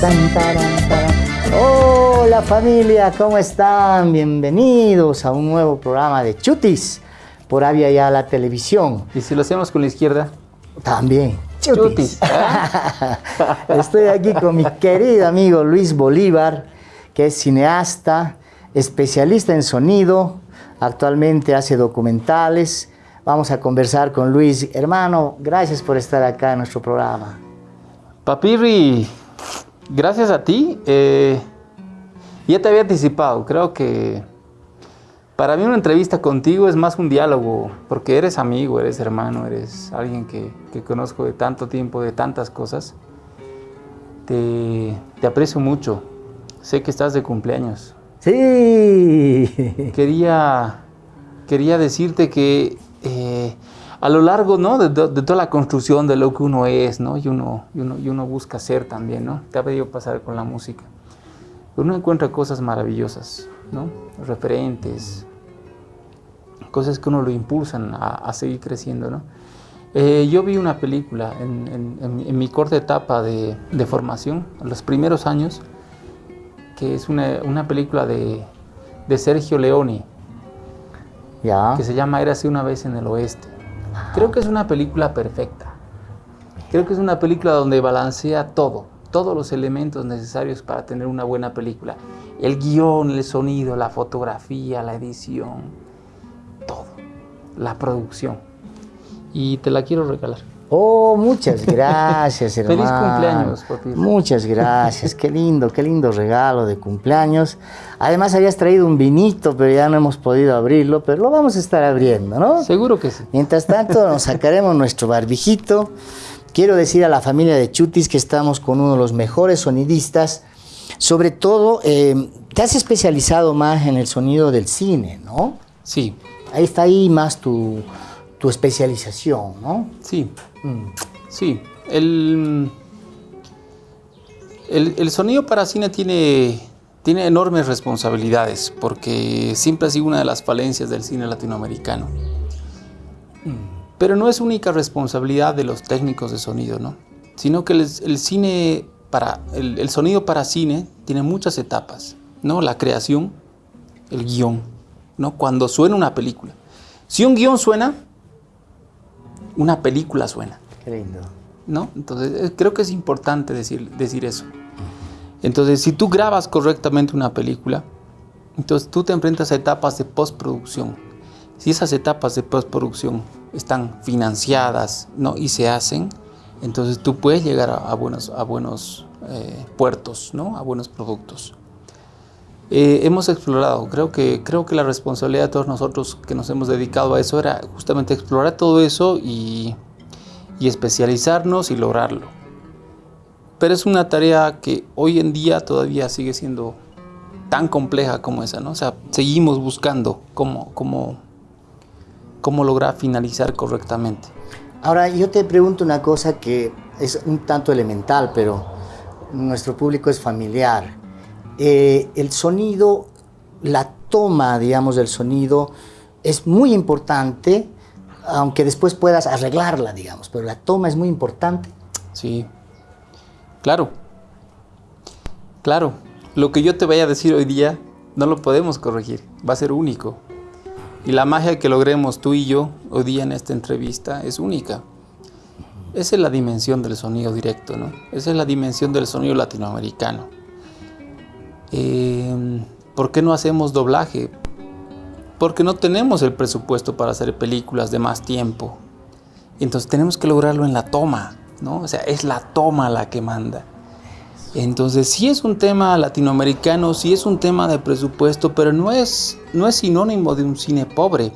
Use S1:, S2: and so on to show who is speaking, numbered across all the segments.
S1: Tan, taran, taran. Hola familia, ¿cómo están? Bienvenidos a un nuevo programa de Chutis por Avia ya la televisión.
S2: ¿Y si lo hacemos con la izquierda?
S1: También. Chutis. Estoy aquí con mi querido amigo Luis Bolívar, que es cineasta, especialista en sonido, actualmente hace documentales. Vamos a conversar con Luis. Hermano, gracias por estar acá en nuestro programa.
S2: Papirri, gracias a ti. Eh, ya te había anticipado, creo que para mí una entrevista contigo es más un diálogo, porque eres amigo, eres hermano, eres alguien que, que conozco de tanto tiempo, de tantas cosas. Te, te aprecio mucho. Sé que estás de cumpleaños.
S1: Sí.
S2: Quería, quería decirte que eh, a lo largo ¿no? de, toda la construcción de lo que uno es, ¿no? y, uno, y, uno, y uno busca ser también, ¿no? te ha pedido pasar con la música. Uno encuentra cosas maravillosas, ¿no? referentes, cosas que uno lo impulsan a, seguir creciendo. ¿no? Eh, yo vi una película en, mi corta etapa de, de formación, los primeros años, que es una, película de, Sergio Leone, que se llama Érase una vez en el oeste. Creo que es una película perfecta. Creo que es una película donde balancea todo, todos los elementos necesarios para tener una buena película. El guion, el sonido, la fotografía, la edición, todo. La producción. Y te la quiero regalar.
S1: Oh, muchas gracias, hermano.
S2: Feliz cumpleaños, papi.
S1: Muchas gracias, qué lindo, qué lindo regalo de cumpleaños. Además habías traído un vinito, pero ya no hemos podido abrirlo, pero lo vamos a estar abriendo, ¿no?
S2: Seguro que sí.
S1: Mientras tanto, nos sacaremos nuestro barbijito. Quiero decir a la familia de Chutis que estamos con uno de los mejores sonidistas. Sobre todo, eh, te has especializado más en el sonido del cine, ¿no?
S2: Sí.
S1: Ahí está ahí más tu, tu especialización, ¿no?
S2: Sí. Sí. El, el, sonido para cine tiene, tiene enormes responsabilidades porque siempre ha sido una de las falencias del cine latinoamericano. Pero no es única responsabilidad de los técnicos de sonido, ¿no? Sino que el, cine para, el, sonido para cine tiene muchas etapas, ¿no? La creación, el guion, ¿no? Cuando suena una película. Si un guion suena, una película suena.
S1: Qué lindo.
S2: ¿No? Entonces, creo que es importante decir, decir eso. Entonces, si tú grabas correctamente una película, entonces tú te enfrentas a etapas de postproducción. Si esas etapas de postproducción están financiadas ¿no? y se hacen, entonces tú puedes llegar a, a buenos, a buenos eh, puertos, ¿no? a buenos productos. Eh, hemos explorado, creo que, creo que la responsabilidad de todos nosotros que nos hemos dedicado a eso era justamente explorar todo eso y, y especializarnos y lograrlo. Pero es una tarea que hoy en día todavía sigue siendo tan compleja como esa, ¿no? O sea, seguimos buscando cómo, cómo, cómo lograr finalizar correctamente.
S1: Ahora, yo te pregunto una cosa que es un tanto elemental, pero nuestro público es familiar. Eh, el sonido, la toma, digamos, del sonido es muy importante, aunque después puedas arreglarla, digamos, pero la toma es muy importante.
S2: Sí, claro, claro. Lo que yo te vaya a decir hoy día no lo podemos corregir, va a ser único. Y la magia que logremos tú y yo hoy día en esta entrevista es única. Esa es la dimensión del sonido directo, ¿no? Esa es la dimensión del sonido latinoamericano. Eh, ¿Por qué no hacemos doblaje? Porque no tenemos el presupuesto para hacer películas de más tiempo. Entonces tenemos que lograrlo en la toma, ¿no? O sea, es la toma la que manda. Entonces sí es un tema latinoamericano, sí es un tema de presupuesto, pero no es, no es sinónimo de un cine pobre.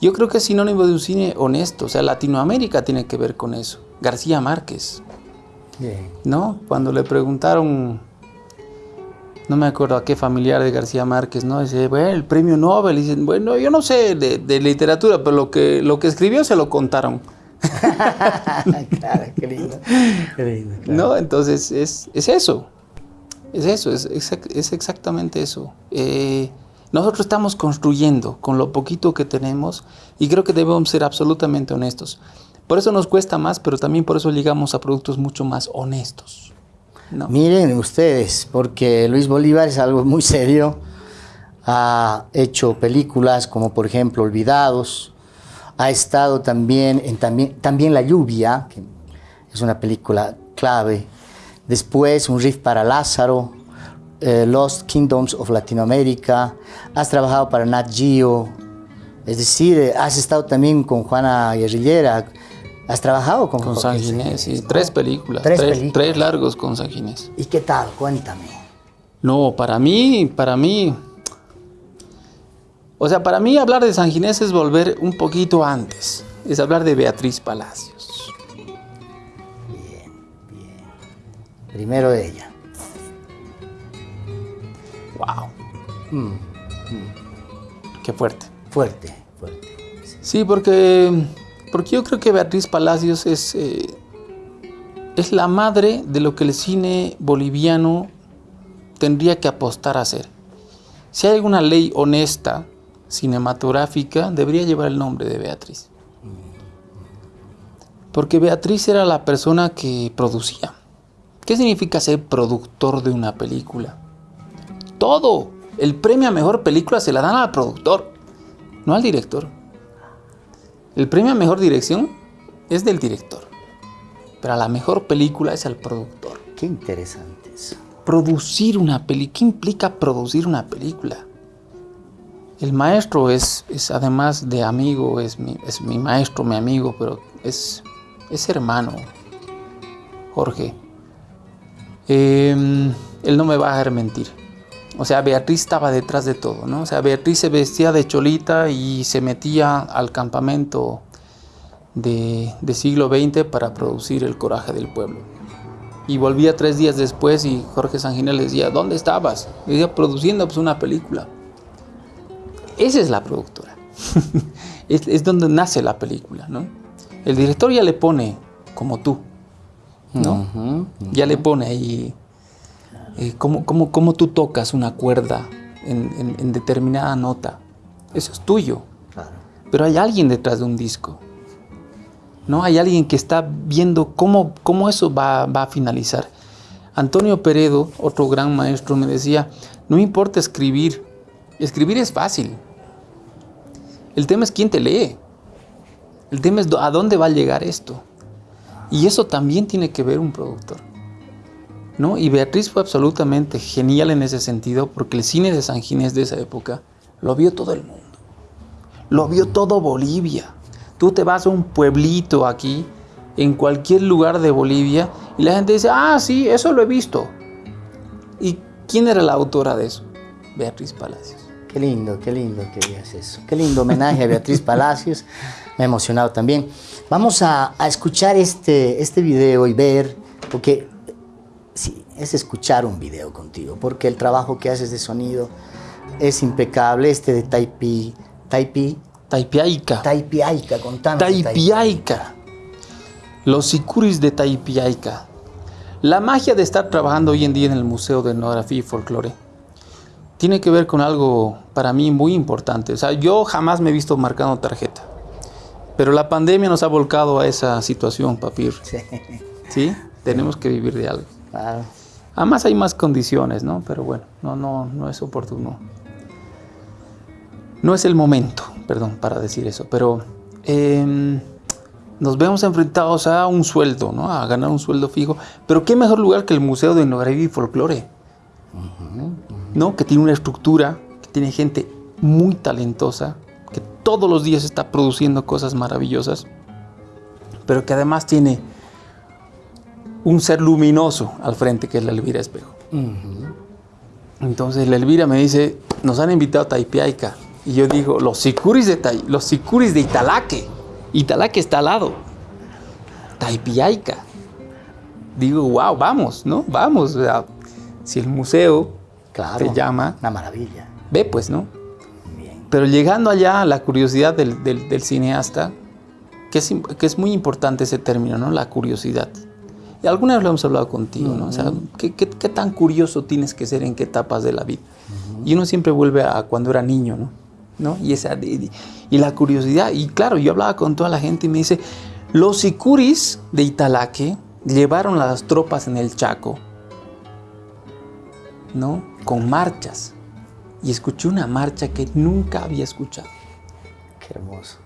S2: Yo creo que es sinónimo de un cine honesto. O sea, Latinoamérica tiene que ver con eso. García Márquez.
S1: Bien.
S2: ¿No? Cuando le preguntaron no me acuerdo a qué familiar de García Márquez, ¿no? Dice, bueno, el premio Nobel. Y dicen, bueno, yo no sé de, de, literatura, pero lo que, lo que escribió se lo contaron.
S1: claro, qué lindo. Qué lindo
S2: claro. ¿No? Entonces, es, es, eso. Es eso, es, es, es exactamente eso. Eh, Nosotros estamos construyendo con lo poquito que tenemos y creo que debemos ser absolutamente honestos. Por eso nos cuesta más, pero también por eso llegamos a productos mucho más honestos.
S1: Miren ustedes, porque Luis Bolívar es algo muy serio. Ha hecho películas como por ejemplo Olvidados. Ha estado también en también, también La lluvia, que es una película clave. Después Un riff para Lázaro, eh, Lost Kingdoms of Latinoamérica, has trabajado para Nat Geo, es decir, eh, has estado también con Juana Guerrillera, has trabajado con,
S2: con San Ginés, sí. tres películas, tres, películas. tres largos con San Ginés.
S1: ¿Y qué tal? Cuéntame.
S2: No, para mí, para mí, o sea, para mí hablar de San Ginés es volver un poquito antes, es hablar de Beatriz Palacios.
S1: Bien, bien. Primero ella.
S2: Wow. Mm, mm. Qué fuerte.
S1: Fuerte, fuerte.
S2: Sí, porque, porque yo creo que Beatriz Palacios es, eh, es la madre de lo que el cine boliviano tendría que apostar a hacer. Si hay alguna ley honesta, cinematográfica, debería llevar el nombre de Beatriz. Porque Beatriz era la persona que producía. ¿Qué significa ser productor de una película? todo. El premio a mejor película se la dan al productor, no al director. El premio a mejor dirección es del director, pero a la mejor película es al productor.
S1: Qué interesante eso.
S2: Producir una película, ¿qué implica producir una película? El maestro es, es además de amigo, es mi, es mi maestro, mi amigo, pero es, es hermano, Jorge. Em, él no me va a dejar mentir. O sea, Beatriz estaba detrás de todo, ¿no? O sea, Beatriz se vestía de cholita y se metía al campamento de, siglo XX para producir el coraje del pueblo. Y volvía tres días después y Jorge Sanginel le decía, ¿dónde estabas? Y decía, produciendo pues, una película. Esa es la productora. es, es, donde nace la película, ¿no? El director ya le pone, como tú, ¿no? Ya le pone ahí eh, cómo, tú tocas una cuerda en, determinada nota. Eso es tuyo. Pero hay alguien detrás de un disco. ¿no? Hay alguien que está viendo cómo, cómo eso va, va, a finalizar. Antonio Peredo, otro gran maestro, me decía, no importa escribir, escribir es fácil. El tema es quién te lee. El tema es a dónde va a llegar esto. Y eso también tiene que ver un productor. ¿No? Y Beatriz fue absolutamente genial en ese sentido porque el cine de San Ginés de esa época lo vio todo el mundo. Lo vio todo Bolivia. Tú te vas a un pueblito aquí, en cualquier lugar de Bolivia, y la gente dice, ah, sí, eso lo he visto. ¿Y quién era la autora de eso? Beatriz Palacios.
S1: Qué lindo, qué lindo que digas eso. Qué lindo homenaje a Beatriz Palacios. Me ha emocionado también. Vamos a, a escuchar este, este video y ver, porque sí, es escuchar un video contigo, porque el trabajo que haces de sonido es impecable. Este de Taipi, Taipi.
S2: Taipiaica.
S1: Taipiaica, contame.
S2: Taipiaica. Los sicuris de Taipiaica. La magia de estar trabajando hoy en día en el Museo de Etnografía y Folclore tiene que ver con algo para mí muy importante. O sea, yo jamás me he visto marcando tarjeta. Pero la pandemia nos ha volcado a esa situación, Papir. Sí. ¿Sí? Tenemos que vivir de algo. Además hay más condiciones, ¿no? Pero bueno, no, no, no es oportuno. No es el momento, perdón, para decir eso, pero em, nos vemos enfrentados a un sueldo, ¿no? A ganar un sueldo fijo. Pero qué mejor lugar que el Museo de Etnografía y Folclore, ¿no? Que tiene una estructura, que tiene gente muy talentosa, que todos los días está produciendo cosas maravillosas, pero que además tiene un ser luminoso al frente, que es la Elvira Espejo. Entonces la Elvira me dice, nos han invitado a Taipiaica. Y yo digo, los sicuris de, los sicuris de Italaque. Italaque está al lado. Taipiaica. Digo, wow, vamos, ¿no? Vamos. si el museo
S1: claro,
S2: te llama...
S1: Una maravilla.
S2: Ve pues, ¿no? Pero llegando allá, la curiosidad del, cineasta, que es, que es muy importante ese término, ¿no? La curiosidad Y alguna vez lo hemos hablado contigo, ¿no? O sea, ¿qué, qué, qué tan curioso tienes que ser en qué etapas de la vida? Y uno siempre vuelve a cuando era niño, ¿no? ¿No? Y, esa, y, y la curiosidad, y claro, yo hablaba con toda la gente y me dice, los sicuris de Italaque llevaron las tropas en el Chaco, ¿no? Con marchas. Y escuché una marcha que nunca había escuchado.
S1: Qué hermoso.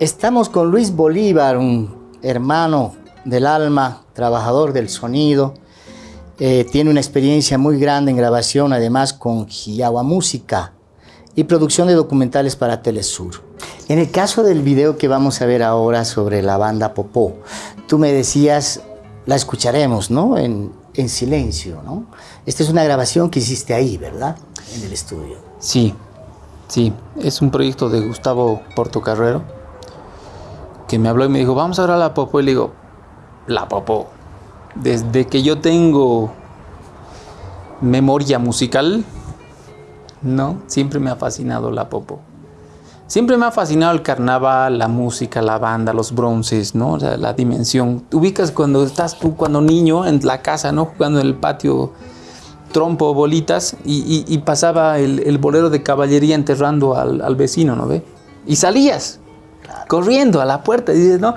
S1: Estamos con Luis Bolívar, un hermano del alma, trabajador del sonido. Eh, tiene una experiencia muy grande en grabación, además con Giagua Música y producción de documentales para Telesur. En el caso del video que vamos a ver ahora sobre la banda Popó, tú me decías, la escucharemos, ¿no? En, en silencio, ¿no? Esta es una grabación que hiciste ahí, ¿verdad? En el estudio.
S2: Sí, sí, es un proyecto de Gustavo Portocarrero me habló y me dijo, vamos a ver a la Popó. Y le digo, la Popó. Desde que yo tengo memoria musical, ¿no? Siempre me ha fascinado la Popó. Siempre me ha fascinado el carnaval, la música, la banda, los bronces, ¿no? O sea, la dimensión. ubicas cuando estás tú, cuando niño, en la casa, ¿no? Jugando en el patio trompo, bolitas, y, pasaba el, el, bolero de caballería enterrando al, al vecino, ¿no ve? Y salías, corriendo a la puerta y dices, ¿no?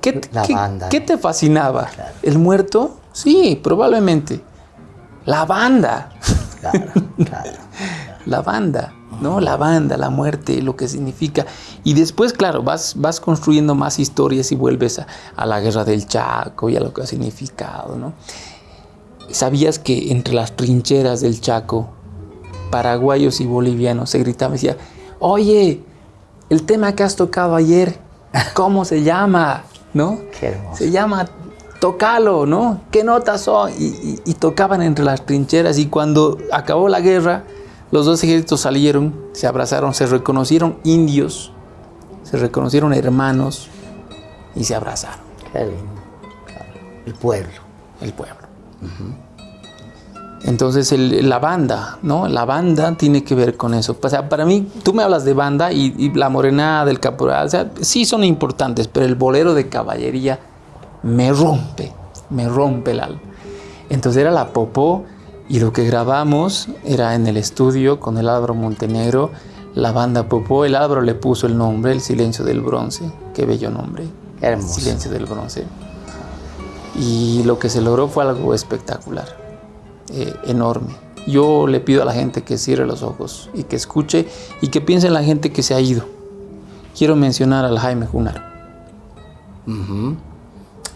S2: ¿Qué,
S1: La
S2: qué-
S1: banda.
S2: qué te fascinaba?
S1: Claro.
S2: ¿El muerto? Sí, probablemente. La banda.
S1: Claro, claro.
S2: La banda, ¿no? La banda, la muerte, lo que significa. Y después, claro, vas, vas construyendo más historias y vuelves a, a la guerra del Chaco y a lo que ha significado, ¿no? ¿Sabías que entre las trincheras del Chaco, paraguayos y bolivianos se gritaba y decía, oye, el tema que has tocado ayer, ¿cómo se llama? ¿No?
S1: Qué hermoso.
S2: Se llama Tocalo, ¿no? ¿Qué notas son? Y, y- y tocaban entre las trincheras y cuando acabó la guerra, los dos ejércitos salieron, se abrazaron, se reconocieron indios, se reconocieron hermanos y se abrazaron,
S1: Qué lindo. El pueblo.
S2: el pueblo. Entonces el- la banda, ¿no? La banda tiene que ver con eso. O sea, para mí, tú me hablas de banda y, y la morenada, el caporal, o sea, sí son importantes, pero el bolero de caballería me rompe, me rompe el alma. Entonces era la popó y lo que grabamos era en el estudio con el Álvaro Montenegro, la banda popó, el Álvaro le puso el nombre, el silencio del bronce, qué bello nombre,
S1: hermoso.
S2: silencio del bronce. Y lo que se logró fue algo espectacular, eh, enorme. Yo le pido a la gente que cierre los ojos y que escuche y que piense en la gente que se ha ido. Quiero mencionar al Jaime Junaro.
S1: Ujú.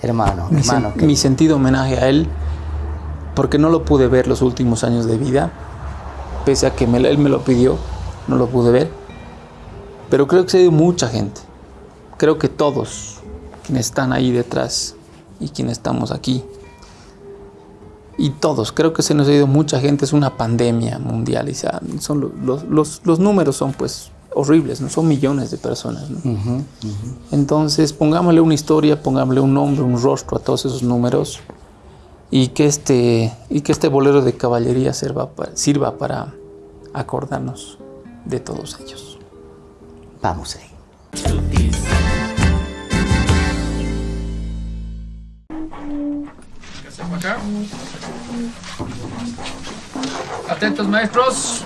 S1: Hermano,
S2: mi,
S1: hermano.
S2: sen-
S1: qué-
S2: mi sentido homenaje a él, porque no lo pude ver los últimos años de vida, pese a que me- él me lo pidió, no lo pude ver. Pero creo que se ha ido mucha gente. Creo que todos quienes están ahí detrás y quienes estamos aquí. Y todos, creo que se nos ha ido mucha gente, es una pandemia mundial y sea, son lo- los, los- los números son pues horribles, ¿no? son millones de personas. Entonces, pongámosle una historia, pongámosle un nombre, un rostro a todos esos números y que este, y que este bolero de caballería sirva, pa- sirva para acordarnos de todos ellos.
S1: Vamos ahí.
S2: Atentos, maestros.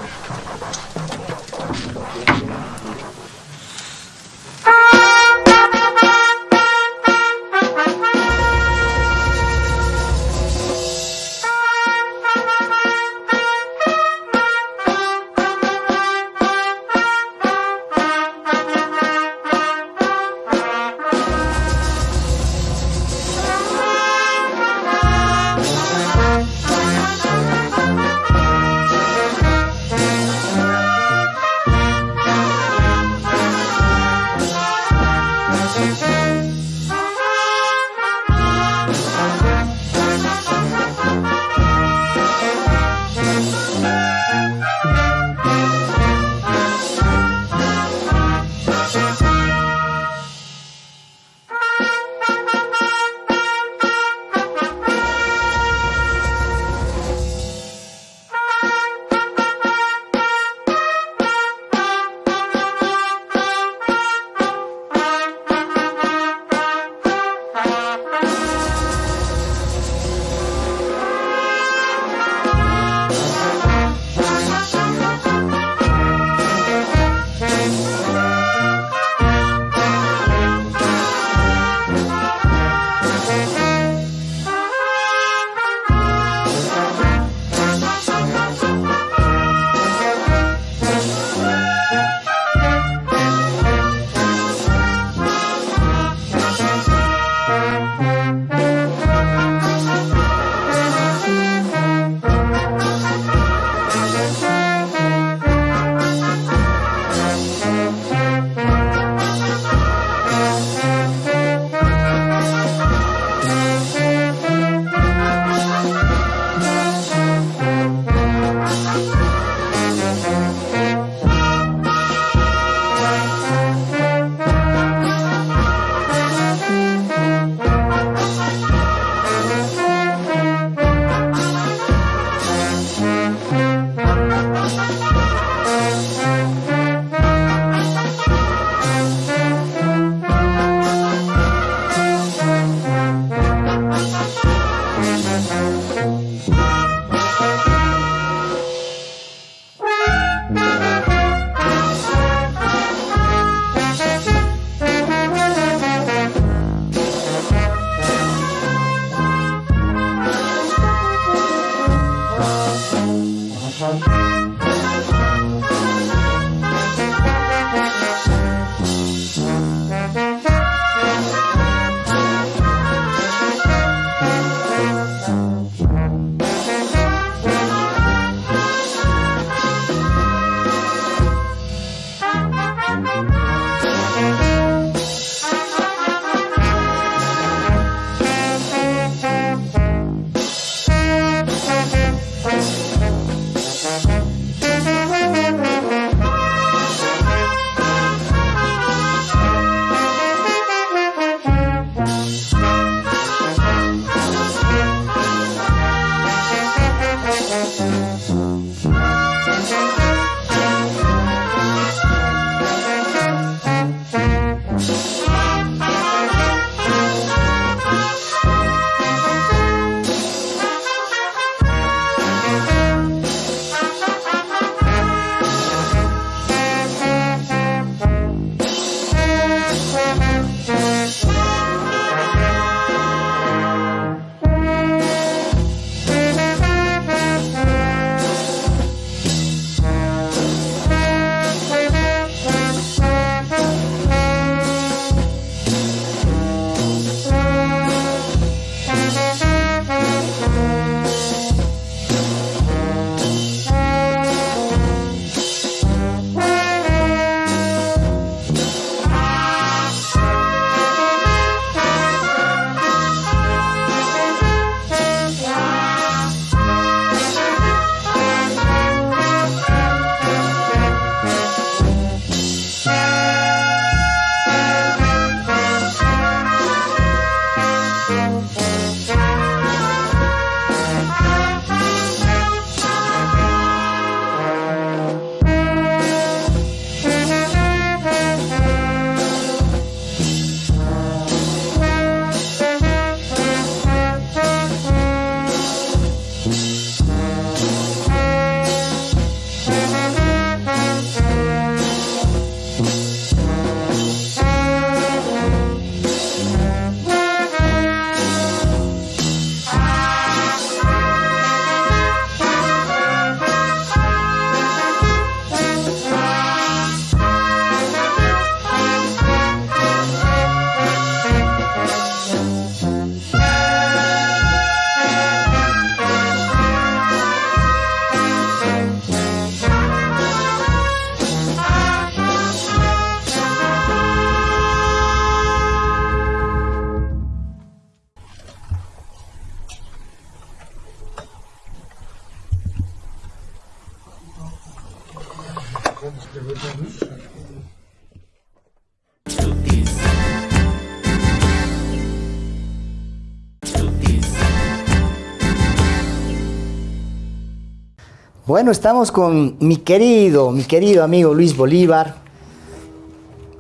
S1: Bueno, estamos con mi querido, mi querido amigo Luis Bolívar.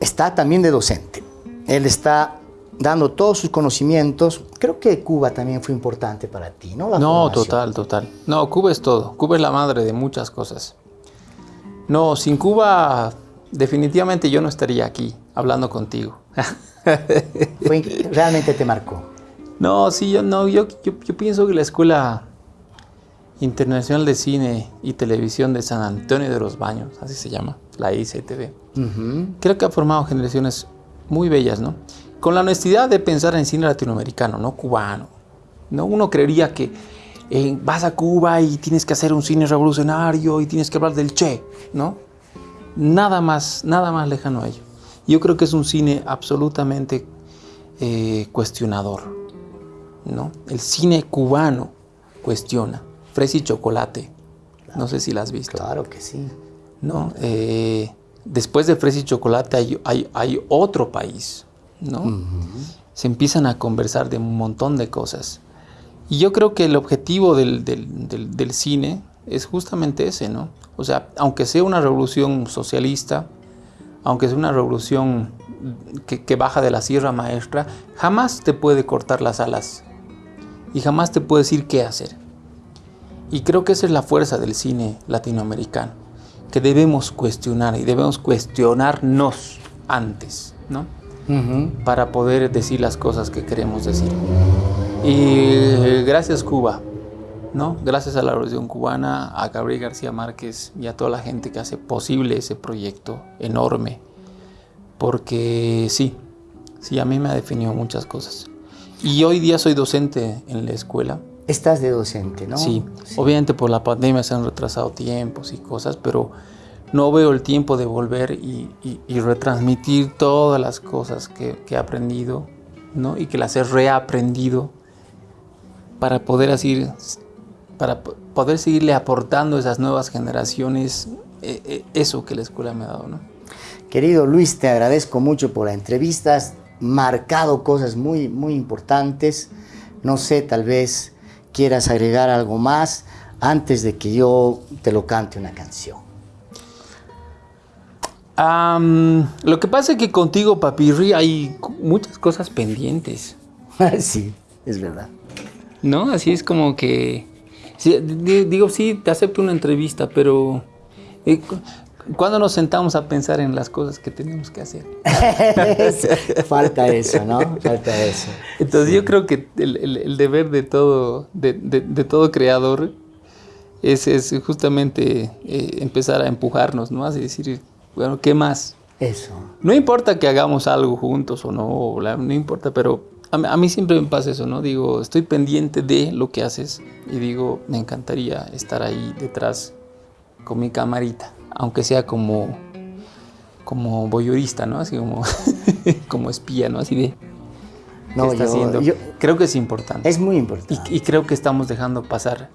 S1: Está también de docente. Él está dando todos sus conocimientos. Creo que Cuba también fue importante para ti, ¿no?
S2: no, total, total. No, Cuba es todo. Cuba es la madre de muchas cosas. No, sin Cuba definitivamente yo no estaría aquí hablando contigo.
S1: ¿Realmente te marcó?
S2: No, sí, yo no, yo, yo, yo pienso que la escuela Internacional de Cine y Televisión de San Antonio de los Baños, así se llama, la ICTV. Creo que ha formado generaciones muy bellas, ¿no? Con la honestidad de pensar en cine latinoamericano, no cubano. ¿no? Uno creería que eh, vas a Cuba y tienes que hacer un cine revolucionario y tienes que hablar del Che, ¿no? Nada más, nada más lejano a ello. Yo creo que es un cine absolutamente eh, cuestionador, ¿no? El cine cubano cuestiona Fresa y Chocolate. No sé si la has visto.
S1: Claro que sí.
S2: ¿No? Eh, después de Fresa y Chocolate hay, otro país, ¿no? Se empiezan a conversar de un montón de cosas. Y yo creo que el objetivo del, cine es justamente ese, ¿no? O sea, aunque sea una revolución socialista, aunque sea una revolución que, que, baja de la Sierra Maestra, jamás te puede cortar las alas y jamás te puede decir qué hacer. Y creo que esa es la fuerza del cine latinoamericano, que debemos cuestionar y debemos cuestionarnos antes, ¿no? Para poder decir las cosas que queremos decir. Y gracias Cuba, ¿no? Gracias a la Revolución Cubana, a Gabriel García Márquez y a toda la gente que hace posible ese proyecto enorme. Porque sí, sí, a mí me ha definido muchas cosas. Y hoy día soy docente en la escuela
S1: Estás de docente, ¿no?
S2: Sí. obviamente por la pandemia se han retrasado tiempos y cosas, pero no veo el tiempo de volver y, retransmitir todas las cosas que, he aprendido, ¿no? Y que las he reaprendido para poder así, para poder seguirle aportando a esas nuevas generaciones eh, eh, eso que la escuela me ha dado, ¿no?
S1: Querido Luis, te agradezco mucho por la entrevista, has marcado cosas muy, muy importantes. No sé, tal vez quieras agregar algo más antes de que yo te lo cante una canción.
S2: lo que pasa es que contigo, Papirri, hay muchas cosas pendientes.
S1: sí, es verdad.
S2: ¿No? Así es como que... digo, sí, te acepto una entrevista, pero... Eh, ¿Cuándo nos sentamos a pensar en las cosas que tenemos que hacer?
S1: Falta eso, ¿no? Falta eso.
S2: Entonces yo creo que el, deber de todo, de, todo creador es, es justamente eh, empezar a empujarnos, ¿no? Así decir, bueno, ¿qué más?
S1: Eso.
S2: No importa que hagamos algo juntos o no, no importa, pero a, a mí siempre me pasa eso, ¿no? Digo, estoy pendiente de lo que haces y digo, me encantaría estar ahí detrás con mi camarita aunque sea como, como voyeurista, ¿no? Así como, como espía, ¿no? Así de... No, está haciendo? creo que es importante.
S1: Es muy importante.
S2: Y, creo que estamos dejando pasar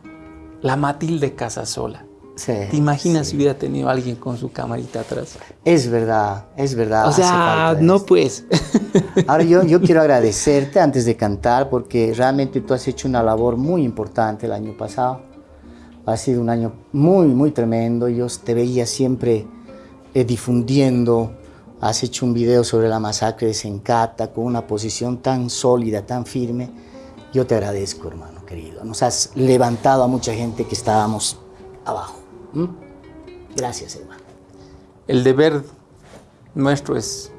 S2: la Matilde casa sola. Sí, ¿Te imaginas si hubiera tenido alguien con su camarita atrás?
S1: Es verdad, es verdad.
S2: O sea, no pues.
S1: Ahora yo, yo quiero agradecerte antes de cantar porque realmente tú has hecho una labor muy importante el año pasado ha sido un año muy, muy tremendo. Yo te veía siempre eh, difundiendo. Has hecho un video sobre la masacre de Sencata con una posición tan sólida, tan firme. Yo te agradezco, hermano querido. Nos has levantado a mucha gente que estábamos abajo. Gracias, hermano.
S2: El deber nuestro es,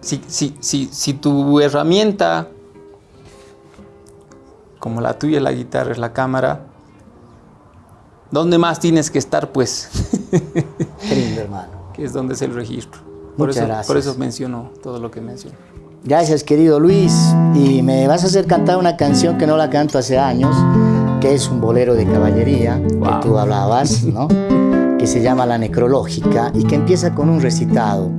S2: si, si, si, si tu herramienta, como la tuya, la guitarra, es la cámara, ¿Dónde más tienes que estar, pues?
S1: Qué hermano.
S2: Que es donde es el registro. Por Muchas eso, gracias. Por eso menciono todo lo que menciono.
S1: Gracias, querido Luis. Y me vas a hacer cantar una canción que no la canto hace años, que es un bolero de caballería, que tú hablabas, ¿no? que se llama La Necrológica y que empieza con un recitado.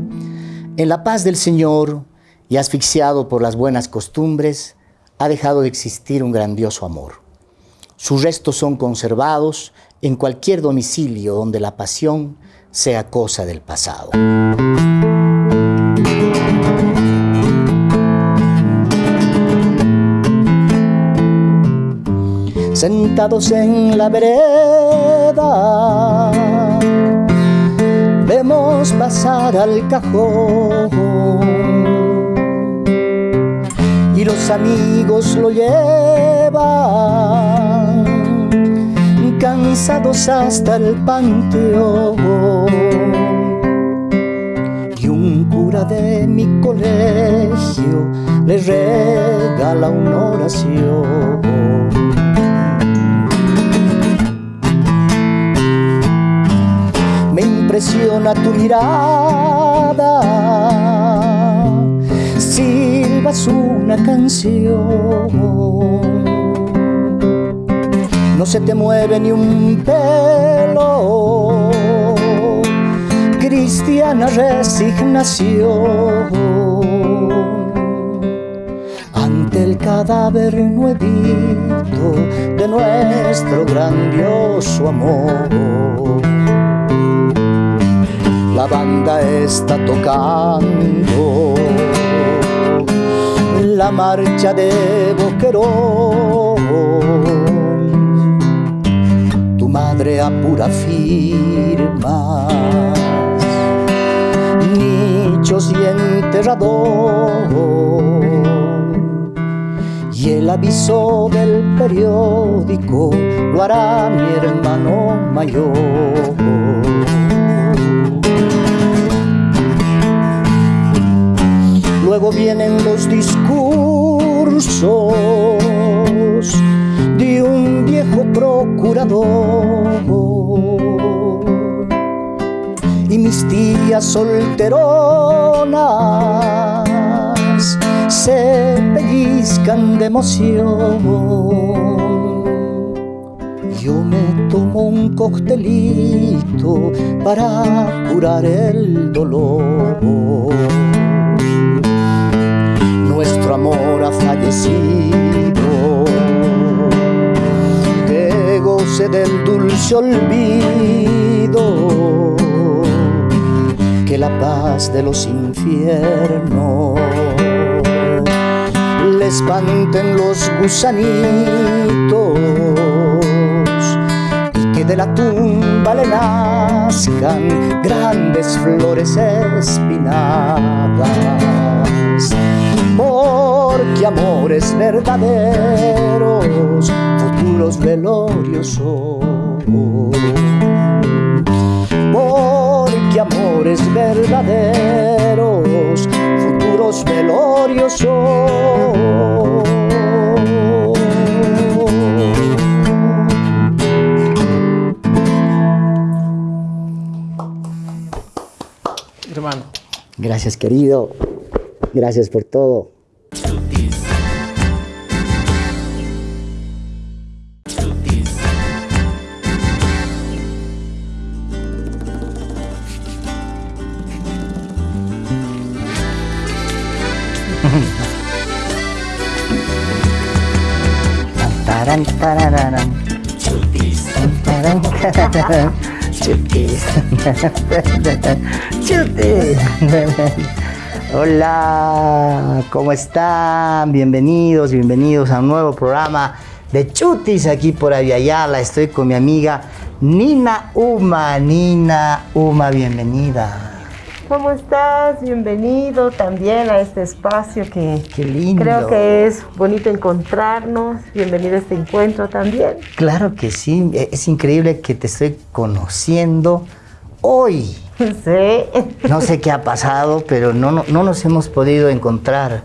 S1: En la paz del Señor y asfixiado por las buenas costumbres, ha dejado de existir un grandioso amor. Sus restos son conservados en cualquier domicilio donde la pasión sea cosa del pasado. Sentados en la vereda, vemos pasar al cajón y los amigos lo llevan cansados hasta el panteón. Y un cura de mi colegio le regala una oración. Me impresiona tu mirada, silbas una canción no se te mueve ni un pelo. Cristiana resignación ante el cadáver nuevito de nuestro grandioso amor. La banda está tocando la marcha de Boquerón madre a pura firmas, nichos y enterrador, y el aviso del periódico lo hará mi hermano mayor. Luego vienen los discursos procurador y mis tías solteronas se pellizcan de emoción. Yo me tomo un coctelito para curar el dolor. Nuestro amor ha fallecido del dulce olvido que la paz de los infiernos le espanten los gusanitos y que de la tumba le nazcan grandes flores espinadas porque amores verdaderos futuros velorios son. Porque amores verdaderos, futuros velorios son.
S2: Hermano.
S1: Gracias, querido. Gracias por todo. Hola, ¿cómo están? Bienvenidos, bienvenidos a un nuevo programa de Chutis aquí por Aviala. Estoy con mi amiga Nina Uma. Nina Uma, bienvenida.
S3: ¿Cómo estás? Bienvenido también a este espacio que creo que es bonito encontrarnos. Bienvenido a este encuentro también.
S1: Claro que sí, e, es increíble que te estoy conociendo hoy.
S3: Sí.
S1: No sé qué ha pasado, pero no, no, nos hemos podido encontrar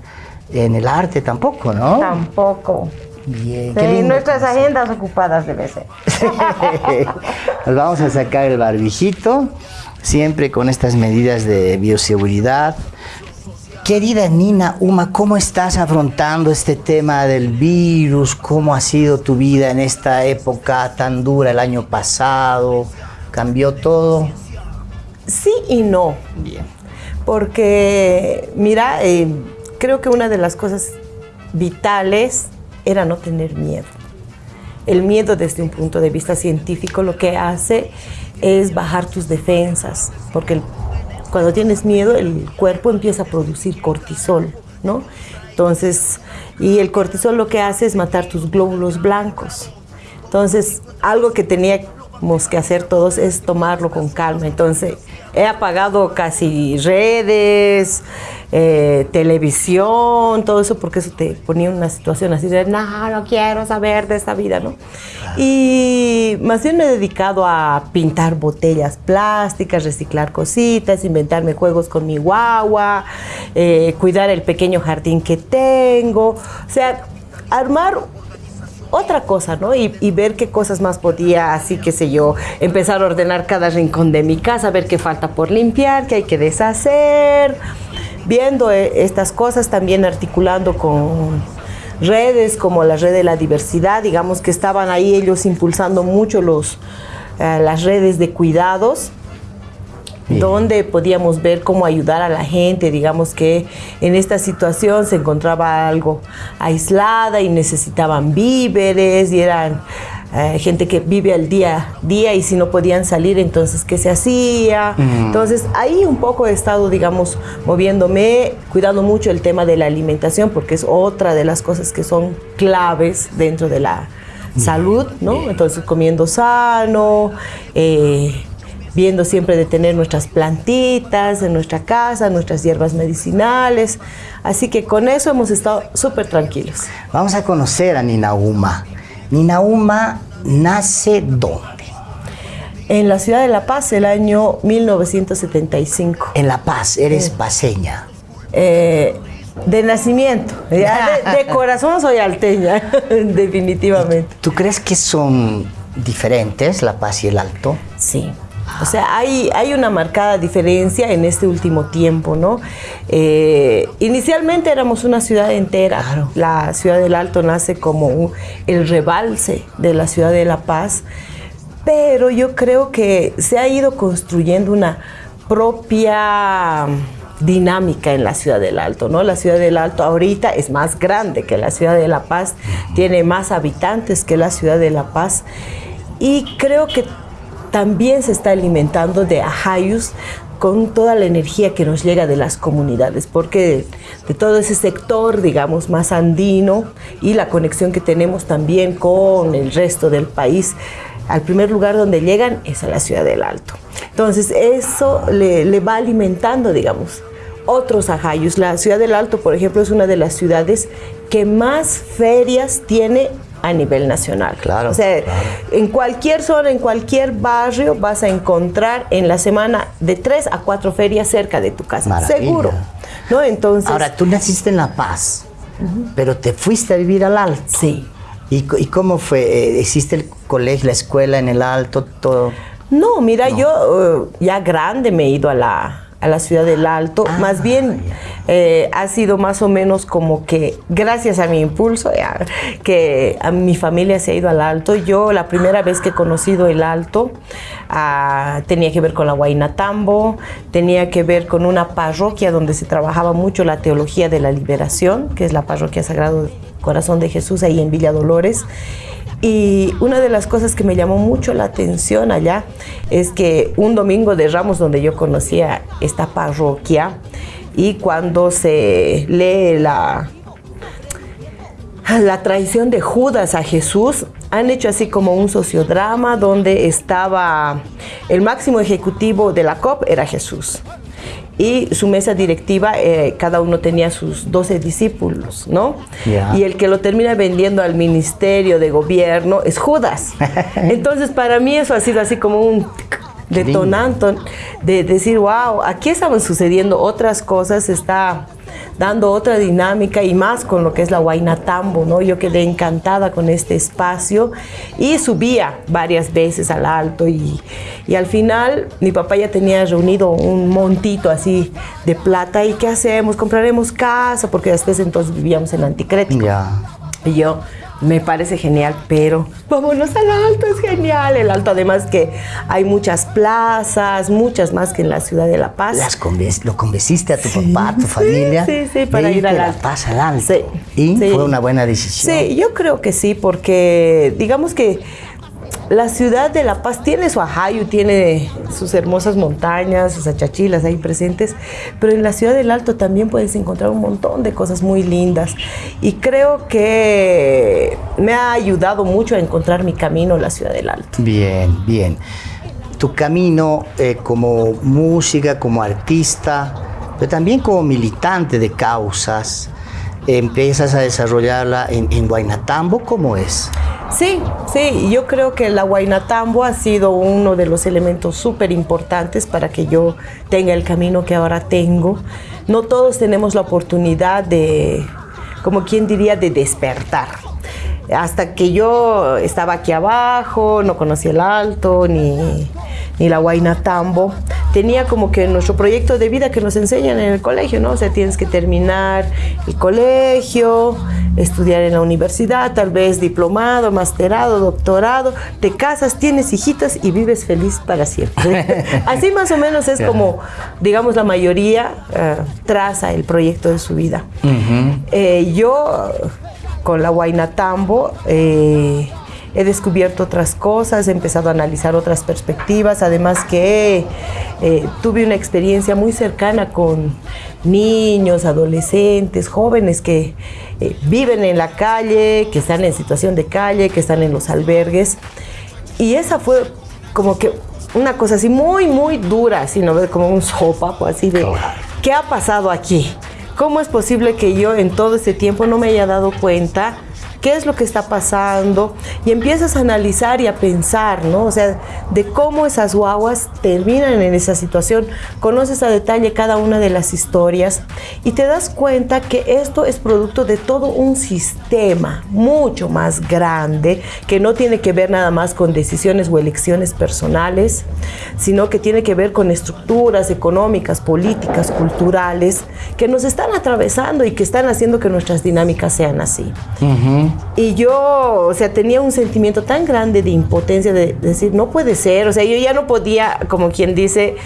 S1: en el arte tampoco, ¿no?
S3: Tampoco.
S1: Bien,
S3: sí, nuestras agendas ocupadas debe ser.
S1: Nos vamos a sacar el barbijito siempre con estas medidas de bioseguridad. Querida Nina Uma, ¿cómo estás afrontando este tema del virus? ¿Cómo ha sido tu vida en esta época tan dura el año pasado? ¿Cambió todo?
S3: Sí y no.
S1: Bien.
S3: Porque, mira, eh, creo que una de las cosas vitales era no tener miedo. el miedo desde un punto de vista científico lo que hace es bajar tus defensas, porque cuando tienes miedo el cuerpo empieza a producir cortisol, ¿no? Entonces, y el cortisol lo que hace es matar tus glóbulos blancos. Entonces, algo que teníamos que hacer todos es tomarlo con calma. Entonces, he apagado casi redes, eh, televisión, todo eso, porque eso te ponía en una situación así de, no, no quiero saber de esta vida, ¿no? Y más bien me he dedicado a pintar botellas plásticas, reciclar cositas, inventarme juegos con mi guagua, eh, cuidar el pequeño jardín que tengo, o sea, armar otra cosa, ¿no? Y, ver qué cosas más podía, así que sé yo, empezar a ordenar cada rincón de mi casa, ver qué falta por limpiar, qué hay que deshacer, viendo eh, estas cosas, también articulando con redes como la red de la diversidad, digamos que estaban ahí ellos impulsando mucho los, eh, las redes de cuidados donde podíamos ver cómo ayudar a la gente, digamos que en esta situación se encontraba algo aislada y necesitaban víveres y eran eh, gente que vive al día a día y si no podían salir, entonces, ¿qué se hacía? Mm. Entonces, ahí un poco he estado, digamos, moviéndome, cuidando mucho el tema de la alimentación, porque es otra de las cosas que son claves dentro de la salud, ¿no? Entonces, comiendo sano, eh, viendo siempre de tener nuestras plantitas en nuestra casa, nuestras hierbas medicinales. Así que con eso hemos estado súper tranquilos.
S1: Vamos a conocer a Ninauma. Ninauma nace dónde?
S3: En la ciudad de La Paz, el año 1975.
S1: En La Paz, eres paseña.
S3: Eh, de nacimiento, de, de, corazón soy alteña, definitivamente.
S1: ¿Tú crees que son diferentes La Paz y el Alto?
S3: Sí. O sea, hay, hay una marcada diferencia en este último tiempo, ¿no? Eh, inicialmente éramos una ciudad entera. La ciudad del Alto nace como el rebalse de la ciudad de La Paz, pero yo creo que se ha ido construyendo una propia dinámica en la ciudad del Alto, ¿no? La ciudad del Alto ahorita es más grande que la ciudad de La Paz, tiene más habitantes que la ciudad de La Paz y creo que también se está alimentando de ajayus con toda la energía que nos llega de las comunidades, porque de, todo ese sector, digamos, más andino y la conexión que tenemos también con el resto del país, al primer lugar donde llegan es a la ciudad del Alto. Entonces, eso le, va alimentando, digamos, otros ajayus. La ciudad del Alto, por ejemplo, es una de las ciudades que más ferias tiene a nivel nacional.
S1: Claro.
S3: O sea, en cualquier zona, en cualquier barrio, vas a encontrar en la semana de tres a cuatro ferias cerca de tu casa. Seguro. ¿No? Entonces.
S1: Ahora, tú naciste en La Paz, pero te fuiste a vivir al Alto.
S3: Sí.
S1: ¿Y, cómo fue? ¿Existe el colegio, la escuela en el Alto, todo?
S3: No, mira, yo eh, ya grande me he ido a la, a la ciudad del Alto. Ah, más bien eh, ha sido más o menos como que gracias a mi impulso, que a mi familia se ha ido al Alto. Yo la primera vez que he conocido el Alto ah, tenía que ver con la Guainatambo, tenía que ver con una parroquia donde se trabajaba mucho la teología de la liberación, que es la parroquia Sagrado Corazón de Jesús ahí en Villa Dolores. Y una de las cosas que me llamó mucho la atención allá es que un domingo de Ramos donde yo conocía esta parroquia y cuando se lee la, la traición de Judas a Jesús, han hecho así como un sociodrama donde estaba el máximo ejecutivo de la COP era Jesús y su mesa directiva, eh, cada uno tenía sus 12 discípulos, ¿no? Y el que lo termina vendiendo al ministerio de gobierno es Judas. Entonces, para mí eso ha sido así como un detonante de decir, wow, aquí estaban sucediendo otras cosas, está dando otra dinámica y más con lo que es la Tambo, ¿no? Yo quedé encantada con este espacio y subía varias veces al alto y, y al final mi papá ya tenía reunido un montito así de plata y ¿qué hacemos? Compraremos casa porque después entonces vivíamos en Anticrético. Y yo, me parece genial, pero vámonos al alto, es genial. El alto, además que hay muchas plazas, muchas más que en la ciudad de La Paz.
S1: Las lo convenciste a tu papá, a tu familia.
S3: Sí, sí, para ir a La
S1: Paz al alto. y fue una buena decisión.
S3: Sí, yo creo que sí, porque digamos que la ciudad de La Paz tiene su ajayu, tiene sus hermosas montañas, sus achachilas ahí presentes, pero en la ciudad del Alto también puedes encontrar un montón de cosas muy lindas. Y creo que me ha ayudado mucho a encontrar mi camino en la ciudad del Alto.
S1: Bien, bien. Tu camino eh, como música, como artista, pero también como militante de causas, empiezas a desarrollarla en, en Guaynatambo, ¿cómo es?
S3: Sí, sí, yo creo que la Guaynatambo ha sido uno de los elementos súper importantes para que yo tenga el camino que ahora tengo. No todos tenemos la oportunidad de, como quien diría, de despertar. Hasta que yo estaba aquí abajo, no conocía el alto, ni, ni la Guaynatambo, tenía como que nuestro proyecto de vida que nos enseñan en el colegio, ¿no? O sea, tienes que terminar el colegio, estudiar en la universidad, tal vez diplomado, masterado, doctorado, te casas, tienes hijitas y vives feliz para siempre. Así más o menos es como, digamos, la mayoría eh, traza el proyecto de su vida. Eh, yo, con la Guaynatambo, eh, he descubierto otras cosas, he empezado a analizar otras perspectivas, además que eh, tuve una experiencia muy cercana con niños, adolescentes, jóvenes que eh, viven en la calle, que están en situación de calle, que están en los albergues. Y esa fue como que una cosa así muy, muy dura, así, ¿no? Como un sopapo, así de, ¿qué ha pasado aquí? ¿Cómo es posible que yo en todo este tiempo no me haya dado cuenta qué es lo que está pasando y empiezas a analizar y a pensar, ¿no? O sea, de cómo esas guaguas terminan en esa situación, conoces a detalle cada una de las historias y te das cuenta que esto es producto de todo un sistema mucho más grande que no tiene que ver nada más con decisiones o elecciones personales, sino que tiene que ver con estructuras económicas, políticas, culturales que nos están atravesando y que están haciendo que nuestras dinámicas sean así. Y yo, o sea, tenía un sentimiento tan grande de impotencia de, decir, no puede ser, o sea, yo ya no podía, como quien dice,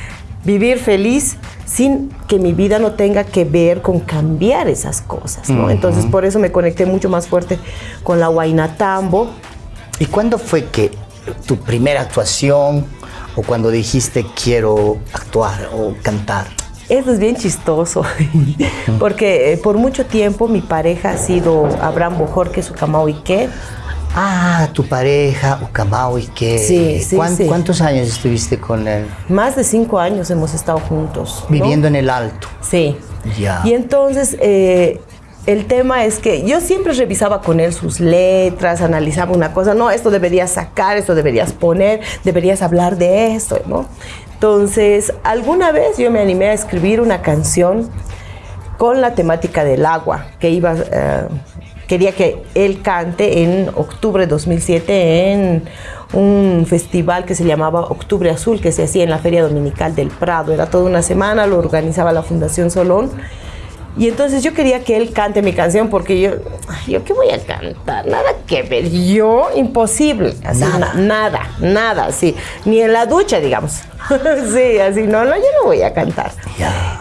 S3: vivir feliz sin que mi vida no tenga que ver con cambiar esas cosas, ¿no? Entonces, por eso me conecté mucho más fuerte con la Tambo.
S1: ¿Y cuándo fue que tu primera actuación o cuando dijiste quiero actuar o cantar?
S3: Eso es bien chistoso, porque eh, por mucho tiempo mi pareja ha sido Abraham Bojorque Ucamao Ike.
S1: Ah, tu pareja, Ucamao Ike.
S3: Sí, sí, sí,
S1: ¿Cuántos años estuviste con él?
S3: Más de cinco años hemos estado juntos.
S1: Viviendo en el Alto.
S3: Sí.
S1: Ya.
S3: Y entonces, eh, el tema es que yo siempre revisaba con él sus letras, analizaba una cosa, no, esto deberías sacar, esto deberías poner, deberías hablar de esto, ¿no? Entonces, alguna vez yo me animé a escribir una canción con la temática del agua, que iba, eh, quería que él cante en octubre de 2007 en un festival que se llamaba Octubre Azul, que se hacía en la Feria Dominical del Prado. Era toda una semana, lo organizaba la Fundación Solón. Y entonces yo quería que él cante mi canción porque yo, yo qué voy a cantar, nada que ver, yo imposible, así, nada, nada, nada, sí, ni en la ducha, digamos. sí, así, no, no, yo no voy a cantar.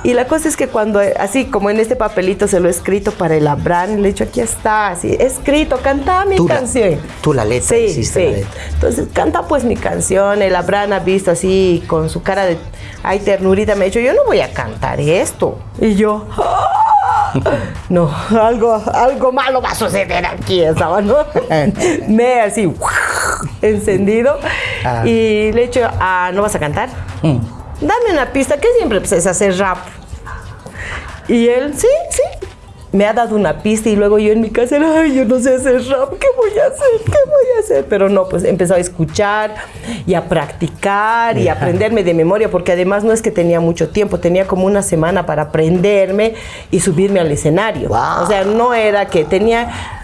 S3: Y la cosa es que cuando, así como en este papelito se lo he escrito para el Abraham, le he dicho, aquí está, así, escrito, canta mi canción.
S1: tú la letra,
S3: sí, sí. Entonces, canta pues mi canción, el Abraham ha visto así, con su cara de, ay, ternurita, me ha dicho, yo no voy a cantar esto. Y yo, no, algo, algo malo va a suceder aquí, esa ¿no? Me así, encendido. Ah. Y le he dicho, ah, ¿no vas a cantar? Mm. Dame una pista, que siempre pues, es hacer rap. Y él, sí, sí, me ha dado una pista y luego yo en mi casa, ay, yo no sé hacer rap, ¿qué voy a hacer? ¿Qué voy a hacer? Pero no, pues empezó a escuchar y a practicar y a aprenderme de memoria, porque además no es que tenía mucho tiempo, tenía como una semana para aprenderme y subirme al escenario. O sea, no era que tenía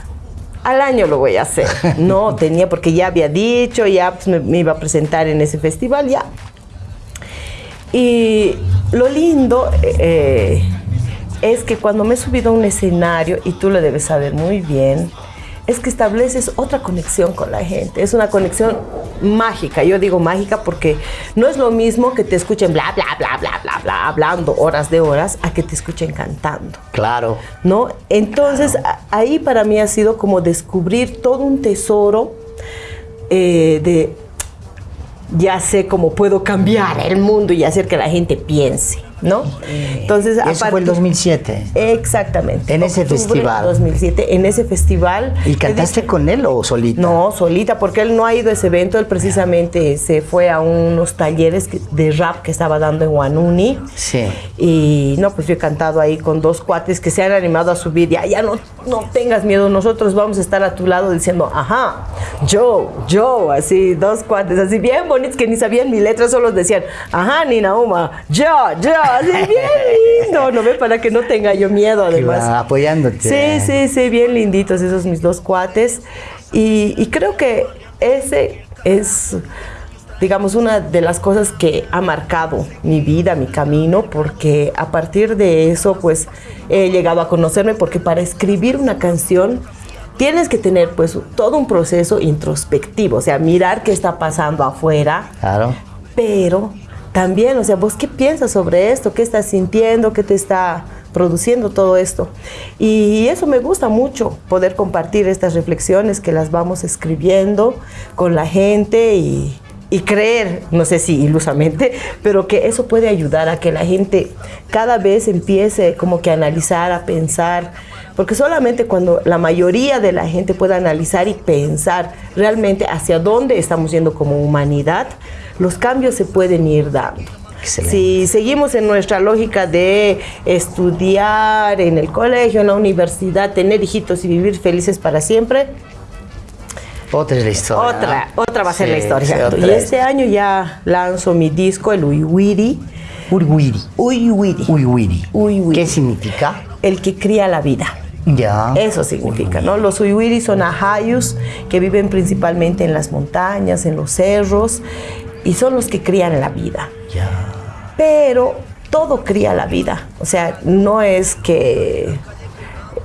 S3: al año lo voy a hacer. No, tenía porque ya había dicho, ya pues, me, iba a presentar en ese festival, ya. Y lo lindo eh, es que cuando me he subido a un escenario, y tú lo debes saber muy bien, es que estableces otra conexión con la gente. Es una conexión mágica. Yo digo mágica porque no es lo mismo que te escuchen bla, bla, bla, bla, bla, bla, hablando horas de horas, a que te escuchen cantando.
S1: Claro.
S3: ¿No? Entonces, ahí para mí ha sido como descubrir todo un tesoro eh, de ya sé cómo puedo cambiar el mundo y hacer que la gente piense. ¿No?
S1: Entonces, Eso fue el 2007.
S3: Exactamente.
S1: En ese festival.
S3: 2007, en ese festival.
S1: ¿Y cantaste con él o solita?
S3: No, solita, porque él no ha ido a ese evento, él precisamente se fue a unos talleres de rap que estaba dando en Guanuni.
S1: Sí.
S3: Y no, pues yo he cantado ahí con dos cuates que se han animado a subir. Ya, ya no, no tengas miedo, nosotros vamos a estar a tu lado diciendo, ajá, yo, yo, así, dos cuates, así bien bonitos que ni sabían mi letra, solo decían, ajá, Nina Uma, yo, yo bien lindo, ¿no ve? Para que no tenga yo miedo, además.
S1: apoyándote.
S3: Sí, sí, sí, bien linditos esos mis dos cuates. Y, creo que ese es, digamos, una de las cosas que ha marcado mi vida, mi camino, porque a partir de eso, pues, he llegado a conocerme, porque para escribir una canción tienes que tener pues todo un proceso introspectivo, o sea, mirar qué está pasando afuera.
S1: Claro.
S3: Pero también, o sea, vos qué piensas sobre esto, qué estás sintiendo, qué te está produciendo todo esto. Y eso me gusta mucho, poder compartir estas reflexiones que las vamos escribiendo con la gente y, creer, no sé si ilusamente, pero que eso puede ayudar a que la gente cada vez empiece como que a analizar, a pensar, porque solamente cuando la mayoría de la gente pueda analizar y pensar realmente hacia dónde estamos yendo como humanidad, los cambios se pueden ir dando. Si seguimos en nuestra lógica de estudiar en el colegio, en la universidad, tener hijitos y vivir felices para siempre,
S1: otra es la historia.
S3: Otra, otra va a ser la historia. y este año ya lanzo mi disco, el Uiwiri.
S1: Uiwiri.
S3: Uiwiri.
S1: Uiwiri. ¿Qué significa?
S3: El que cría la vida.
S1: Ya.
S3: Eso significa, ¿no? Los Uiwiri son ajayus que viven principalmente en las montañas, en los cerros y son los que crían la vida. Pero todo cría la vida. O sea, no es que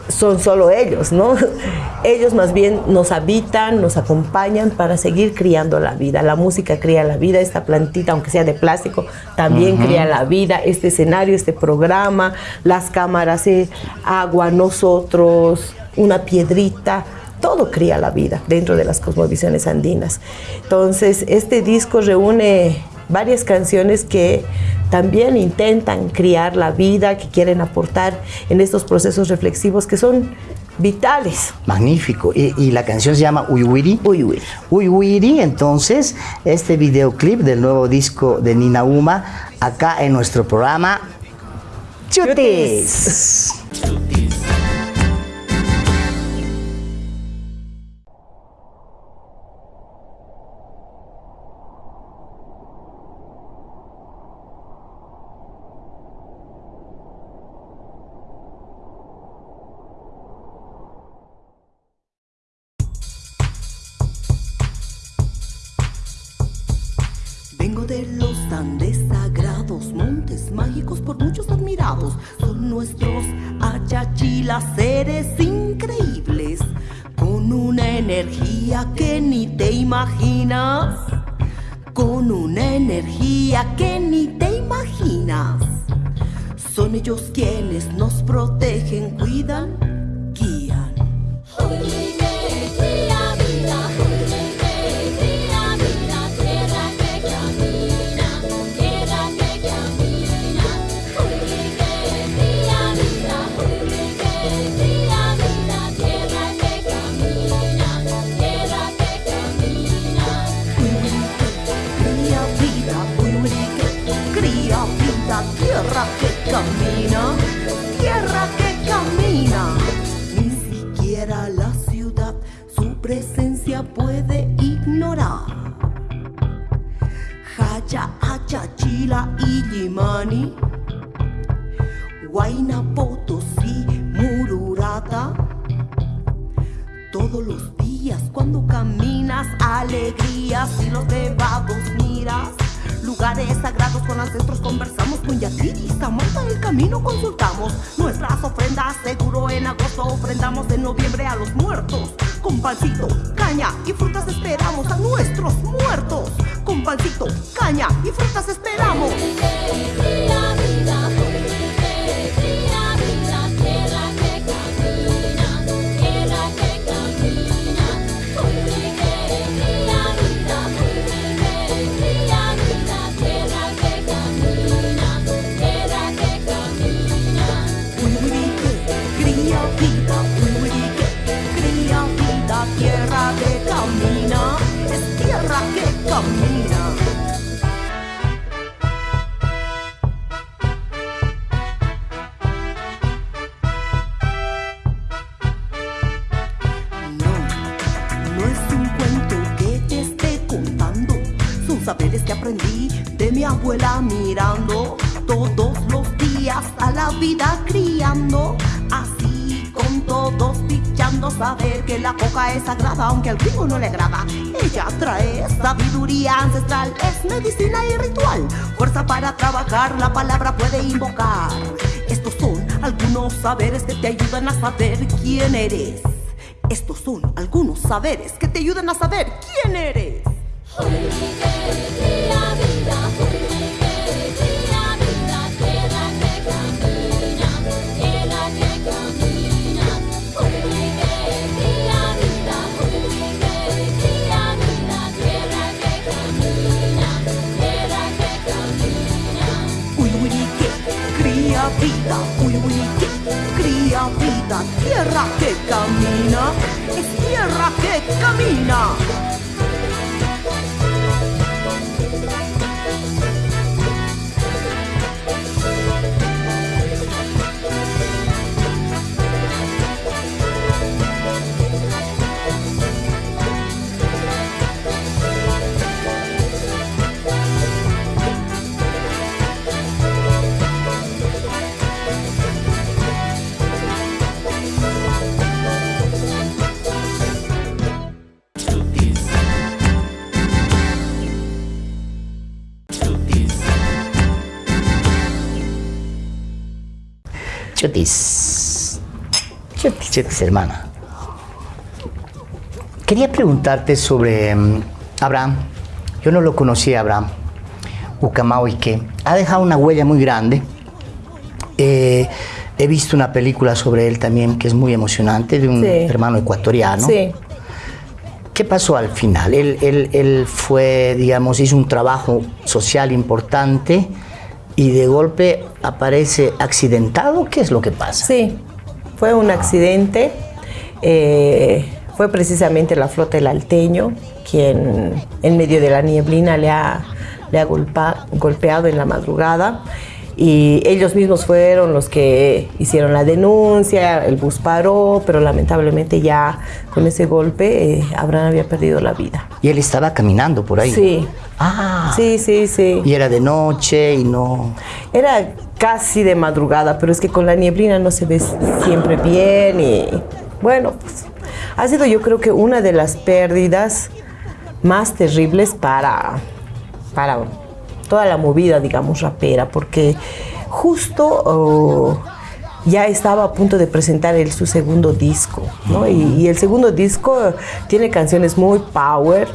S3: son solo ellos, ¿no? Ellos más bien nos habitan, nos acompañan para seguir criando la vida. La música cría la vida, esta plantita, aunque sea de plástico, también cría la vida. Este escenario, este programa, las cámaras, eh, agua, nosotros, una piedrita, todo cría la vida dentro de las cosmovisiones andinas. Entonces, este disco reúne varias canciones que también intentan criar la vida, que quieren aportar en estos procesos reflexivos que son vitales.
S1: Magnífico. ¿Y, la canción se llama Uyuiri?
S3: Uyuiri.
S1: Uyuiri, entonces, este videoclip del nuevo disco de Nina Uma, acá en nuestro programa Chutis.
S4: seres Huayna, Potosí, Mururata. Todos los días cuando caminas, alegrías y los debados miras Lugares sagrados con ancestros conversamos. Con Yatiri, Samantha, el camino consultamos. Nuestras ofrendas seguro en agosto ofrendamos en noviembre a los muertos. Con pancito, caña y frutas esperamos a nuestros muertos. Con pancito, caña y frutas esperamos. Es sagrada, aunque al gringo no le agrada. Ella trae sabiduría ancestral, es medicina y ritual. Fuerza para trabajar, la palabra puede invocar. Estos son algunos saberes que te ayudan a saber quién eres. Estos son algunos saberes que te ayudan a saber quién eres. Uihuirique, cría vida, uihuirique, cría vida, tierra que camina, es tierra que camina.
S1: Chutis. Chutis, Chutis, hermana. Quería preguntarte sobre mm, Abraham. Yo no lo conocía, Abraham. Ucamao y que ha dejado una huella muy grande. Eh, he visto una película sobre él también que es muy emocionante, de un
S3: Sí.
S1: hermano ecuatoriano.
S3: Sí.
S1: ¿Qué pasó al final? Él, él- él fue, digamos, hizo un trabajo social importante y de golpe aparece accidentado. ¿Qué es lo que pasa?
S3: Sí, fue un accidente. eh, fue precisamente la flota del Alteño quien en medio de la nieblina le ha, le ha golpeado en la madrugada. Y ellos mismos fueron los que hicieron la denuncia, el bus paró, pero lamentablemente ya con ese golpe eh, Abraham había perdido la vida.
S1: Y él estaba caminando por ahí.
S3: Sí,
S1: Ah.
S3: sí, sí, sí.
S1: Y era de noche y no.
S3: Era casi de madrugada, pero es que con la nieblina no se ve siempre bien y bueno, pues ha sido yo creo que una de las pérdidas más terribles para, para toda la movida, digamos, rapera, porque justo oh, ya estaba a punto de presentar él su segundo disco, ¿no? Y, y el segundo disco tiene canciones muy power,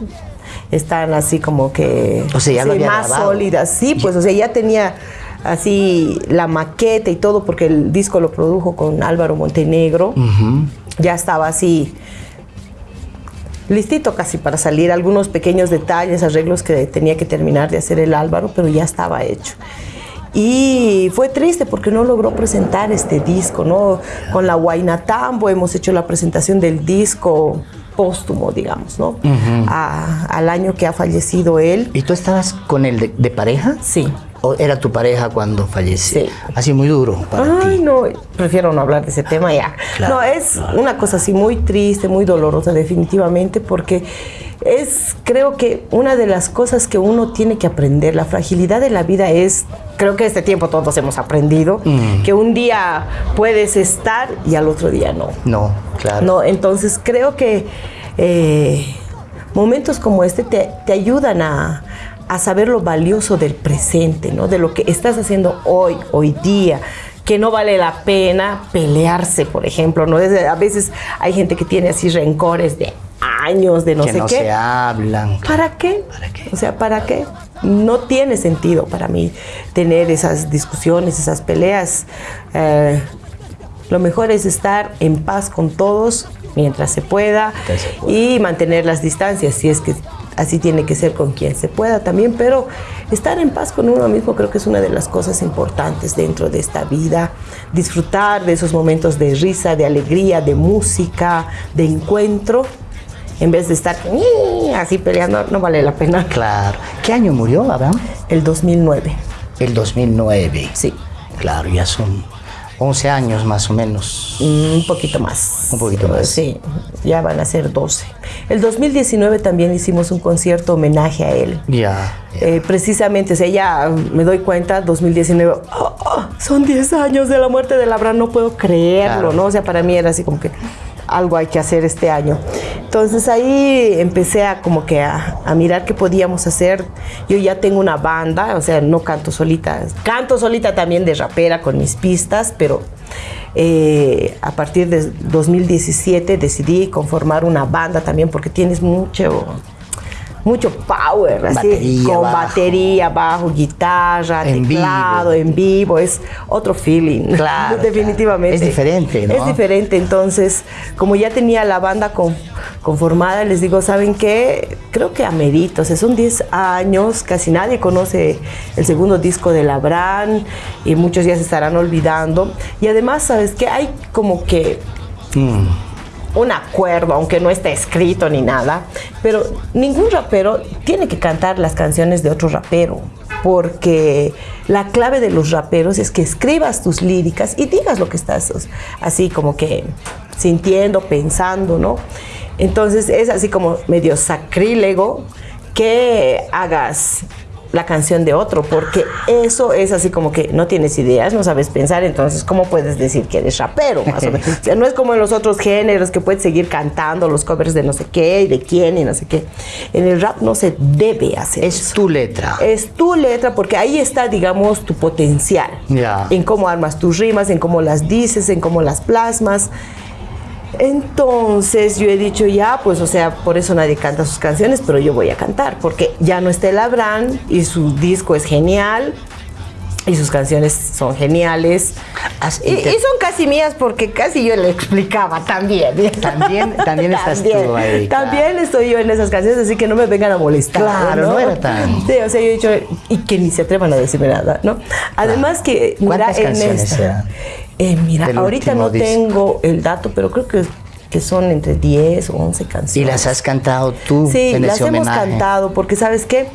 S3: están así como que
S1: O sea, ya lo
S3: sí, más
S1: grabado.
S3: sólidas, sí, pues, o sea, ya tenía así la maqueta y todo, porque el disco lo produjo con Álvaro Montenegro, ya estaba así listito casi para salir, algunos pequeños detalles, arreglos que tenía que terminar de hacer el Álvaro, pero ya estaba hecho. Y fue triste porque no logró presentar este disco, ¿no? Con la Guaynatambo hemos hecho la presentación del disco póstumo, digamos, ¿no? A- al año que ha fallecido él.
S1: ¿Y tú estabas con él de, de pareja?
S3: Sí.
S1: ¿O era tu pareja cuando falleció?
S3: Sí.
S1: Ha sido muy duro para
S3: Ay,
S1: ti.
S3: no, prefiero no hablar de ese tema ya.
S1: Claro.
S3: No, es una cosa así muy triste, muy dolorosa definitivamente, porque es, creo que una de las cosas que uno tiene que aprender, la fragilidad de la vida es, creo que este tiempo todos hemos aprendido,
S1: Mm.
S3: que un día puedes estar y al otro día no.
S1: No, claro.
S3: No, entonces creo que eh, momentos como este te, te ayudan a, a saber lo valioso del presente, ¿no? De lo que estás haciendo hoy, hoy día que no vale la pena pelearse, por ejemplo, ¿no? a veces hay gente que tiene así rencores de años, de no
S1: que
S3: sé
S1: no
S3: qué.
S1: se hablan.
S3: ¿Para qué?
S1: ¿Para qué?
S3: O sea, ¿para qué? No tiene sentido para mí tener esas discusiones, esas peleas. Eh, lo mejor es estar en paz con todos Mientras se pueda. y mantener las distancias, si es que así tiene que ser con quien se pueda también, pero estar en paz con uno mismo creo que es una de las cosas importantes dentro de esta vida, disfrutar de esos momentos de risa, de alegría, de música, de encuentro, en vez de estar así peleando, no vale la pena.
S1: Claro. ¿Qué año murió Abraham?
S3: El 2009,
S1: El 2009.
S3: sí,
S1: Claro, ya son 11 años más o menos.
S3: un poquito más.
S1: Un poquito más.
S3: Sí, ya van a ser 12. El 2019 también hicimos un concierto homenaje a él.
S1: Ya.
S3: Eh, precisamente, o sea, ya me doy cuenta, 2019, oh, oh, son 10 años de la muerte de Labran, no puedo creerlo,
S1: Claro.
S3: ¿no? O sea, para mí era así como que algo hay que hacer este año. Entonces ahí empecé a como que a, a mirar qué podíamos hacer. Yo ya tengo una banda, o sea, no canto solita, canto solita también de rapera con mis pistas, pero eh, a partir de 2017 decidí conformar una banda también porque tienes mucho mucho power, así, con
S1: bajo.
S3: batería, bajo, guitarra,
S1: En
S3: teclado, en vivo, es otro feeling.
S1: Claro,
S3: definitivamente.
S1: claro. Es diferente, ¿no?
S3: Es diferente, entonces, como ya tenía la banda con- conformada, les digo, ¿saben qué? Creo que amerito, o sea, son 10 años, casi nadie conoce el segundo disco de Labran y muchos ya se estarán olvidando. Y además, ¿sabes qué? Hay como que
S1: Mm.
S3: Un acuerdo, aunque no está escrito ni nada, pero ningún rapero tiene que cantar las canciones de otro rapero, porque la clave de los raperos es que escribas tus líricas y digas lo que estás así como que sintiendo, pensando, ¿no? Entonces es así como medio sacrílego que hagas la canción de otro, porque eso es así como que no tienes ideas, no sabes pensar, entonces ¿cómo puedes decir que eres rapero? Más o menos? O sea, no es como en los otros géneros que puedes seguir cantando los covers de no sé qué y de quién y no sé qué. En el rap no se debe hacer
S1: Es
S3: eso.
S1: tu letra.
S3: Es tu letra porque ahí está, digamos, tu potencial.
S1: Ya.
S3: En cómo armas tus rimas, en cómo las dices, en cómo las plasmas. Entonces yo he dicho ya, pues o sea, por eso nadie canta sus canciones, pero yo voy a cantar, porque ya no está el Abraham y su disco es genial y sus canciones son geniales. Y, son casi mías porque casi yo le explicaba también.
S1: También- también estás tú ahí.
S3: También estoy yo en esas canciones, así que no me vengan a molestar.
S1: Claro, no era tan-
S3: Sí, o sea, yo he dicho, y que ni se atrevan a decirme nada, ¿no? Además que, mira,
S1: ¿Cuántas
S3: en
S1: canciones
S3: esta-
S1: eran?
S3: Eh, mira,
S1: del
S3: ahorita no
S1: disco?
S3: tengo el dato, pero creo que, que son entre 10 o 11 canciones.
S1: Y las has cantado tú
S3: Sí,
S1: en
S3: las
S1: ese
S3: hemos
S1: homenaje.
S3: cantado, porque sabes qué,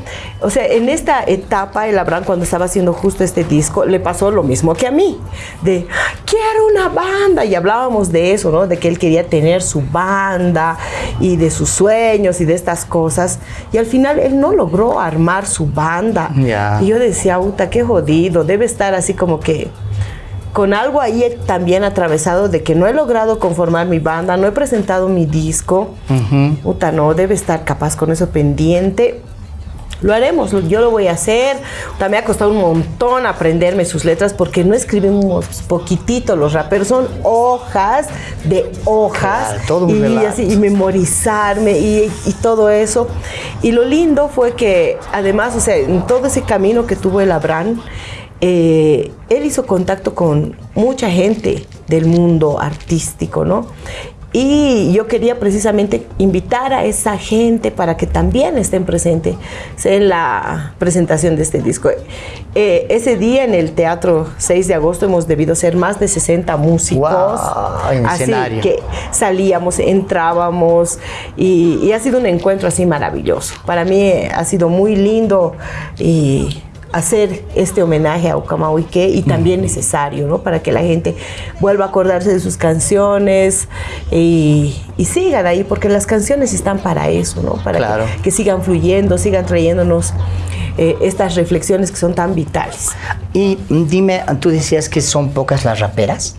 S3: o sea, en esta etapa el Abraham cuando estaba haciendo justo este disco le pasó lo mismo que a mí, de quiero una banda y hablábamos de eso, ¿no? De que él quería tener su banda y de sus sueños y de estas cosas y al final él no logró armar su banda.
S1: Ya.
S3: Y yo decía, puta, qué jodido, debe estar así como que con algo ahí también atravesado de que no he logrado conformar mi banda, no he presentado mi disco. Puta, no, debe estar capaz con eso pendiente. Lo haremos, yo lo voy a hacer. También ha costado un montón aprenderme sus letras porque no escribimos poquitito los raperos, son hojas de hojas
S1: Claro, todo
S3: y, así, y memorizarme y, y todo eso. Y lo lindo fue que además, o sea, en todo ese camino que tuvo el Abraham, eh, él hizo contacto con mucha gente del mundo artístico, ¿no? Y yo quería precisamente invitar a esa gente para que también estén presentes en la presentación de este disco. Eh, ese día en el Teatro 6 de agosto hemos debido ser más de 60 músicos.
S1: En
S3: así
S1: escenario.
S3: que salíamos, entrábamos y, y ha sido un encuentro así maravilloso. Para mí ha sido muy lindo y hacer este homenaje a Ucamahuique y también necesario, ¿no? Para que la gente vuelva a acordarse de sus canciones y, y sigan ahí, porque las canciones están para eso, ¿no? Para que-
S1: Claro.
S3: que, sigan fluyendo, sigan trayéndonos eh, estas reflexiones que son tan vitales.
S1: Y dime, tú decías que son pocas las raperas.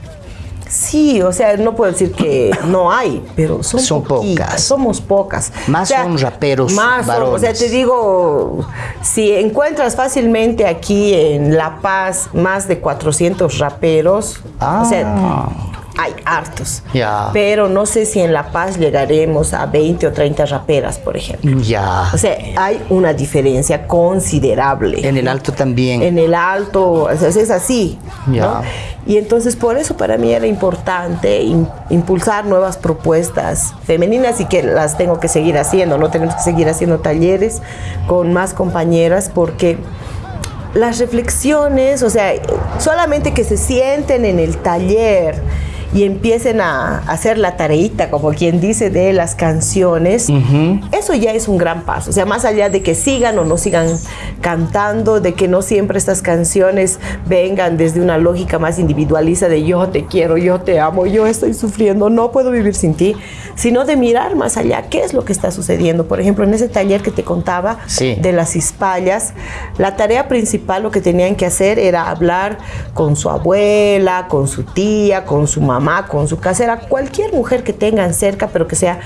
S3: Sí, o sea, no puedo decir que no hay, pero son,
S1: pocas.
S3: Somos pocas.
S1: Más
S3: O sea,
S1: son raperos
S3: Más son, o sea,
S1: varones.
S3: te digo, si encuentras fácilmente aquí en La Paz más de 400 raperos, o sea,
S1: Ah.
S3: Hay hartos.
S1: Ya.
S3: Pero no sé si en La Paz llegaremos a 20 o 30 raperas, por ejemplo.
S1: Ya.
S3: O sea, hay una diferencia considerable.
S1: En el alto también.
S3: En el alto, o sea, es así. ¿no? Y entonces por eso para mí era importante im- impulsar nuevas propuestas femeninas y que las tengo que seguir haciendo, ¿no? Tenemos que seguir haciendo talleres con más compañeras porque las reflexiones, o sea, solamente que se sienten en el taller y empiecen a hacer la tareita, como quien dice, de las canciones, eso ya es un gran paso. O sea, más allá de que sigan o no sigan cantando, de que no siempre estas canciones vengan desde una lógica más individualista de yo te quiero, yo te amo, yo estoy sufriendo, no puedo vivir sin ti, sino de mirar más allá, qué es lo que está sucediendo. Por ejemplo, en ese taller que te contaba
S1: Sí.
S3: de las hispallas, la tarea principal lo que tenían que hacer era hablar con su abuela, con su tía, con su mamá, con su casera, cualquier mujer que tengan cerca, pero que sea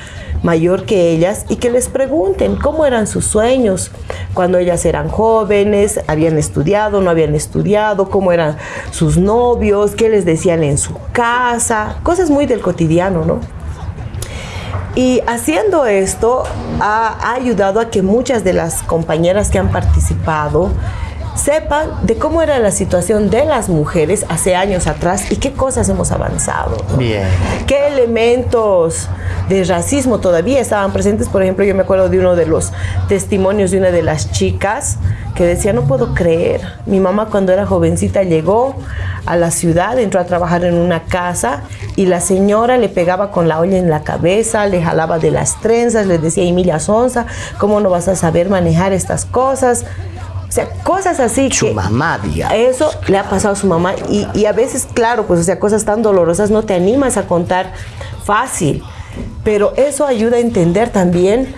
S3: mayor que ellas, y que les pregunten cómo eran sus sueños cuando ellas eran jóvenes, habían estudiado, no habían estudiado, cómo eran sus novios, qué les decían en su casa, cosas muy del cotidiano, ¿no? Y haciendo esto ha ayudado a que muchas de las compañeras que han participado sepan de cómo era la situación de las mujeres hace años atrás y qué cosas hemos avanzado. ¿no?
S1: Bien.
S3: ¿Qué elementos de racismo todavía estaban presentes? Por ejemplo, yo me acuerdo de uno de los testimonios de una de las chicas que decía, no puedo creer, mi mamá cuando era jovencita llegó a la ciudad, entró a trabajar en una casa y la señora le pegaba con la olla en la cabeza, le jalaba de las trenzas, le decía, Emilia Sonza, ¿cómo no vas a saber manejar estas cosas? O sea, cosas así
S1: Su
S3: que...
S1: mamá, digamos.
S3: Eso le ha pasado a su mamá y, y a veces, claro, pues o sea, cosas tan dolorosas no te animas a contar fácil, pero eso ayuda a entender también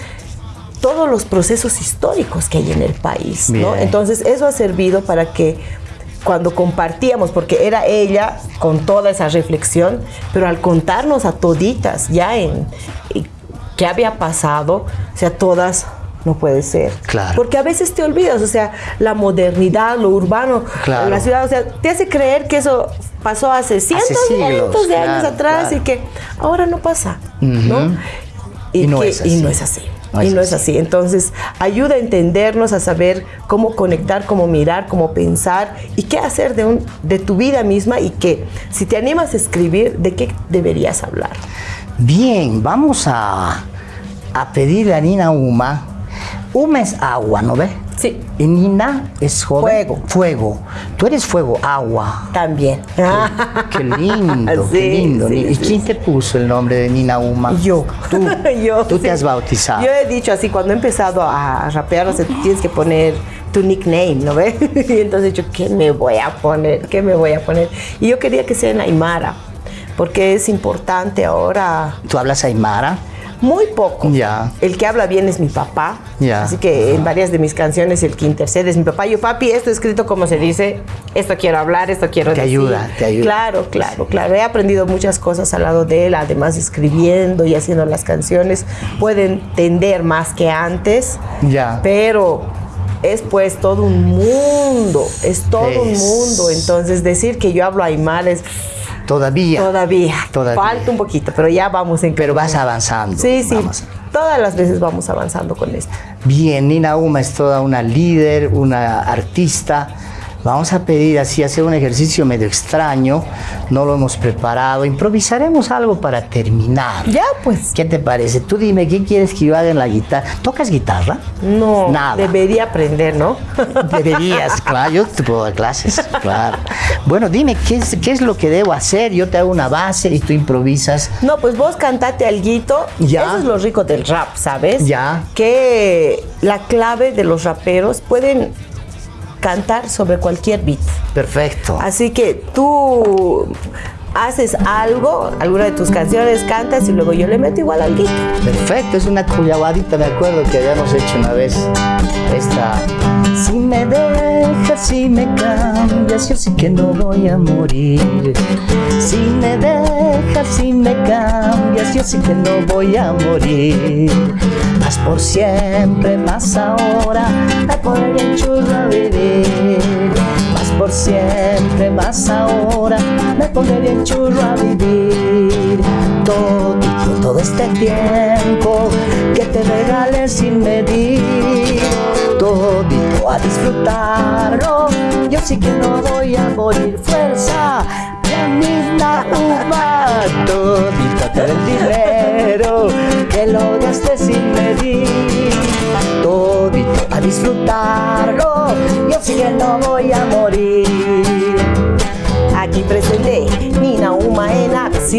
S3: todos los procesos históricos que hay en el país, ¿no? Entonces eso ha servido para que cuando compartíamos, porque era ella con toda esa reflexión, pero al contarnos a toditas ya en, en qué había pasado, o sea, todas no puede ser.
S1: Claro.
S3: Porque a veces te olvidas, o sea, la modernidad, lo urbano,
S1: Claro.
S3: la ciudad, o sea, te hace creer que eso pasó hace cientos,
S1: siglos,
S3: cientos de años atrás y que ahora no pasa, ¿no?
S1: Y no
S3: que-
S1: es
S3: y
S1: así.
S3: no es así.
S1: No
S3: y no es
S1: así.
S3: así. Entonces, ayuda a entendernos, a saber cómo conectar, cómo mirar, cómo pensar y qué hacer de, un, de tu vida misma y que si te animas a escribir, ¿de qué deberías hablar?
S1: Bien, vamos a, a pedirle a Nina Uma. Uma es agua, ¿no ve?
S3: Sí.
S1: Y Nina es joven.
S3: Fuego.
S1: Fuego. Tú eres fuego, agua.
S3: También.
S1: Qué lindo,
S3: Sí,
S1: qué lindo.
S3: sí,
S1: ¿Y
S3: sí,
S1: quién te puso el nombre de Nina Uma?
S3: Yo.
S1: Tú,
S3: Yo,
S1: tú te has bautizado.
S3: Yo he dicho así, cuando he empezado a rapear, o sea, tú tienes que poner tu nickname, ¿no ves? Y entonces he dicho, ¿qué me voy a poner? ¿Qué me voy a poner? Y yo quería que sea en Aymara, porque es importante ahora,
S1: ¿Tú hablas Aymara?
S3: Muy poco.
S1: Ya.
S3: El que habla bien es mi papá.
S1: Ya.
S3: Así que en varias de mis canciones el que intercede es mi papá. Yo, papi, esto escrito como se dice, esto quiero hablar, esto quiero
S1: Te
S3: decir.
S1: ayuda, te ayuda.
S3: Claro, claro, claro. He aprendido muchas cosas al lado de él, además escribiendo y haciendo las canciones. Puede entender más que antes.
S1: Ya.
S3: Pero es pues todo un mundo, es todo un mundo. Entonces decir que yo hablo aymara es
S1: Todavía.
S3: todavía,
S1: Todavía.
S3: falta un poquito, pero ya vamos en
S1: Pero vas avanzando.
S3: Sí, sí.
S1: Vamos.
S3: Todas las veces vamos avanzando con esto.
S1: Bien, Nina Uma es toda una líder, una artista. Vamos a pedir así, hacer un ejercicio medio extraño. No lo hemos preparado. Improvisaremos algo para terminar.
S3: Ya, pues.
S1: ¿Qué te parece? Tú dime, ¿qué quieres que yo haga en la guitarra? ¿Tocas guitarra?
S3: No,
S1: Nada.
S3: debería aprender, ¿no?
S1: Deberías, claro, yo te puedo dar clases, claro. Bueno, dime, ¿qué es, ¿qué es lo que debo hacer? Yo te hago una base y tú improvisas.
S3: No, pues vos cantate alguito.
S1: Ya.
S3: Eso es lo rico del rap, ¿sabes?
S1: Ya.
S3: Que la clave de los raperos pueden cantar sobre cualquier beat.
S1: Perfecto.
S3: Así que tú haces algo, alguna de tus canciones, cantas y luego yo le meto igual al guito.
S1: Perfecto, es una cuyabadita, me acuerdo que habíamos hecho una vez esta. Si me dejas, si me cambias, yo sí que no voy a morir. Si me dejas, si me cambias, yo sí que no voy a morir. Más por siempre, más ahora, me pondré churro a vivir. Más por siempre, más ahora, me pondré bien churro a vivir. Todo, todo este tiempo que te regalé sin medir. Todito a disfrutarlo, yo sí que no voy a morir. Fuerza, misma uva, todito todo el dinero que lo gasté sin medir. Todito a disfrutarlo, yo sí que no voy a morir. Aquí Uma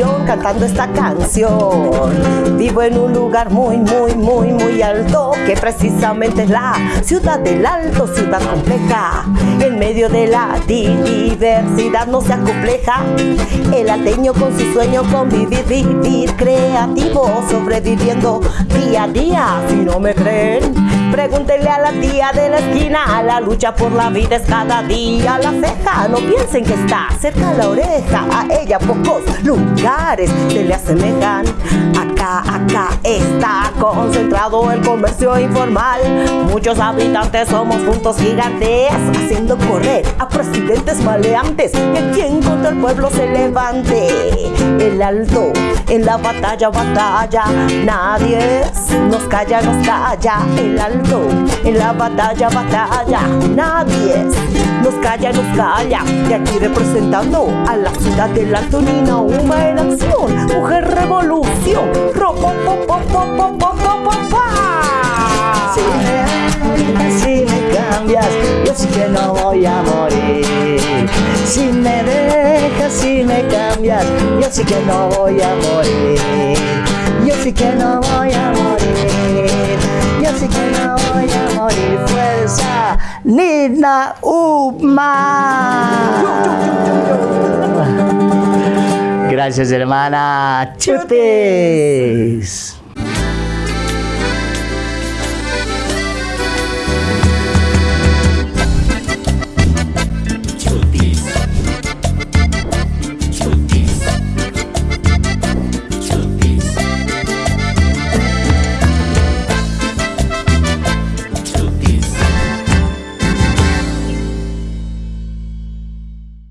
S1: cantando esta canción. Vivo en un lugar muy, muy, muy, muy alto que precisamente es la ciudad del alto, ciudad compleja. En medio de la diversidad no se acompleja. El ateño con su sueño convivir, vivir creativo, sobreviviendo día a día. Si no me creen, pregúntenle a la tía de la esquina. La lucha por la vida es cada día la ceja. No piensen que está cerca la oreja. A ella pocos lugares se le asemejan. Acá, acá está concentrado el comercio informal. Muchos habitantes somos juntos gigantes, haciendo correr a presidentes maleantes. Y aquí en contra el pueblo se levante. El alto en la batalla, batalla. Nadie nos calla, nos calla. El alto en la batalla, batalla. Nadie nos calla, nos calla. De aquí representando a la ciudad de la Antonina, Uma en acción, mujer revolución. Ropo, po, po, po, po, Si me cambias, yo sí que no voy a morir. Si me dejas, si me cambias, yo sí que no voy a morir. Yo sí que no voy a morir voy a morir. Fuerza, Nina Uma. Gracias, hermana. Chutes.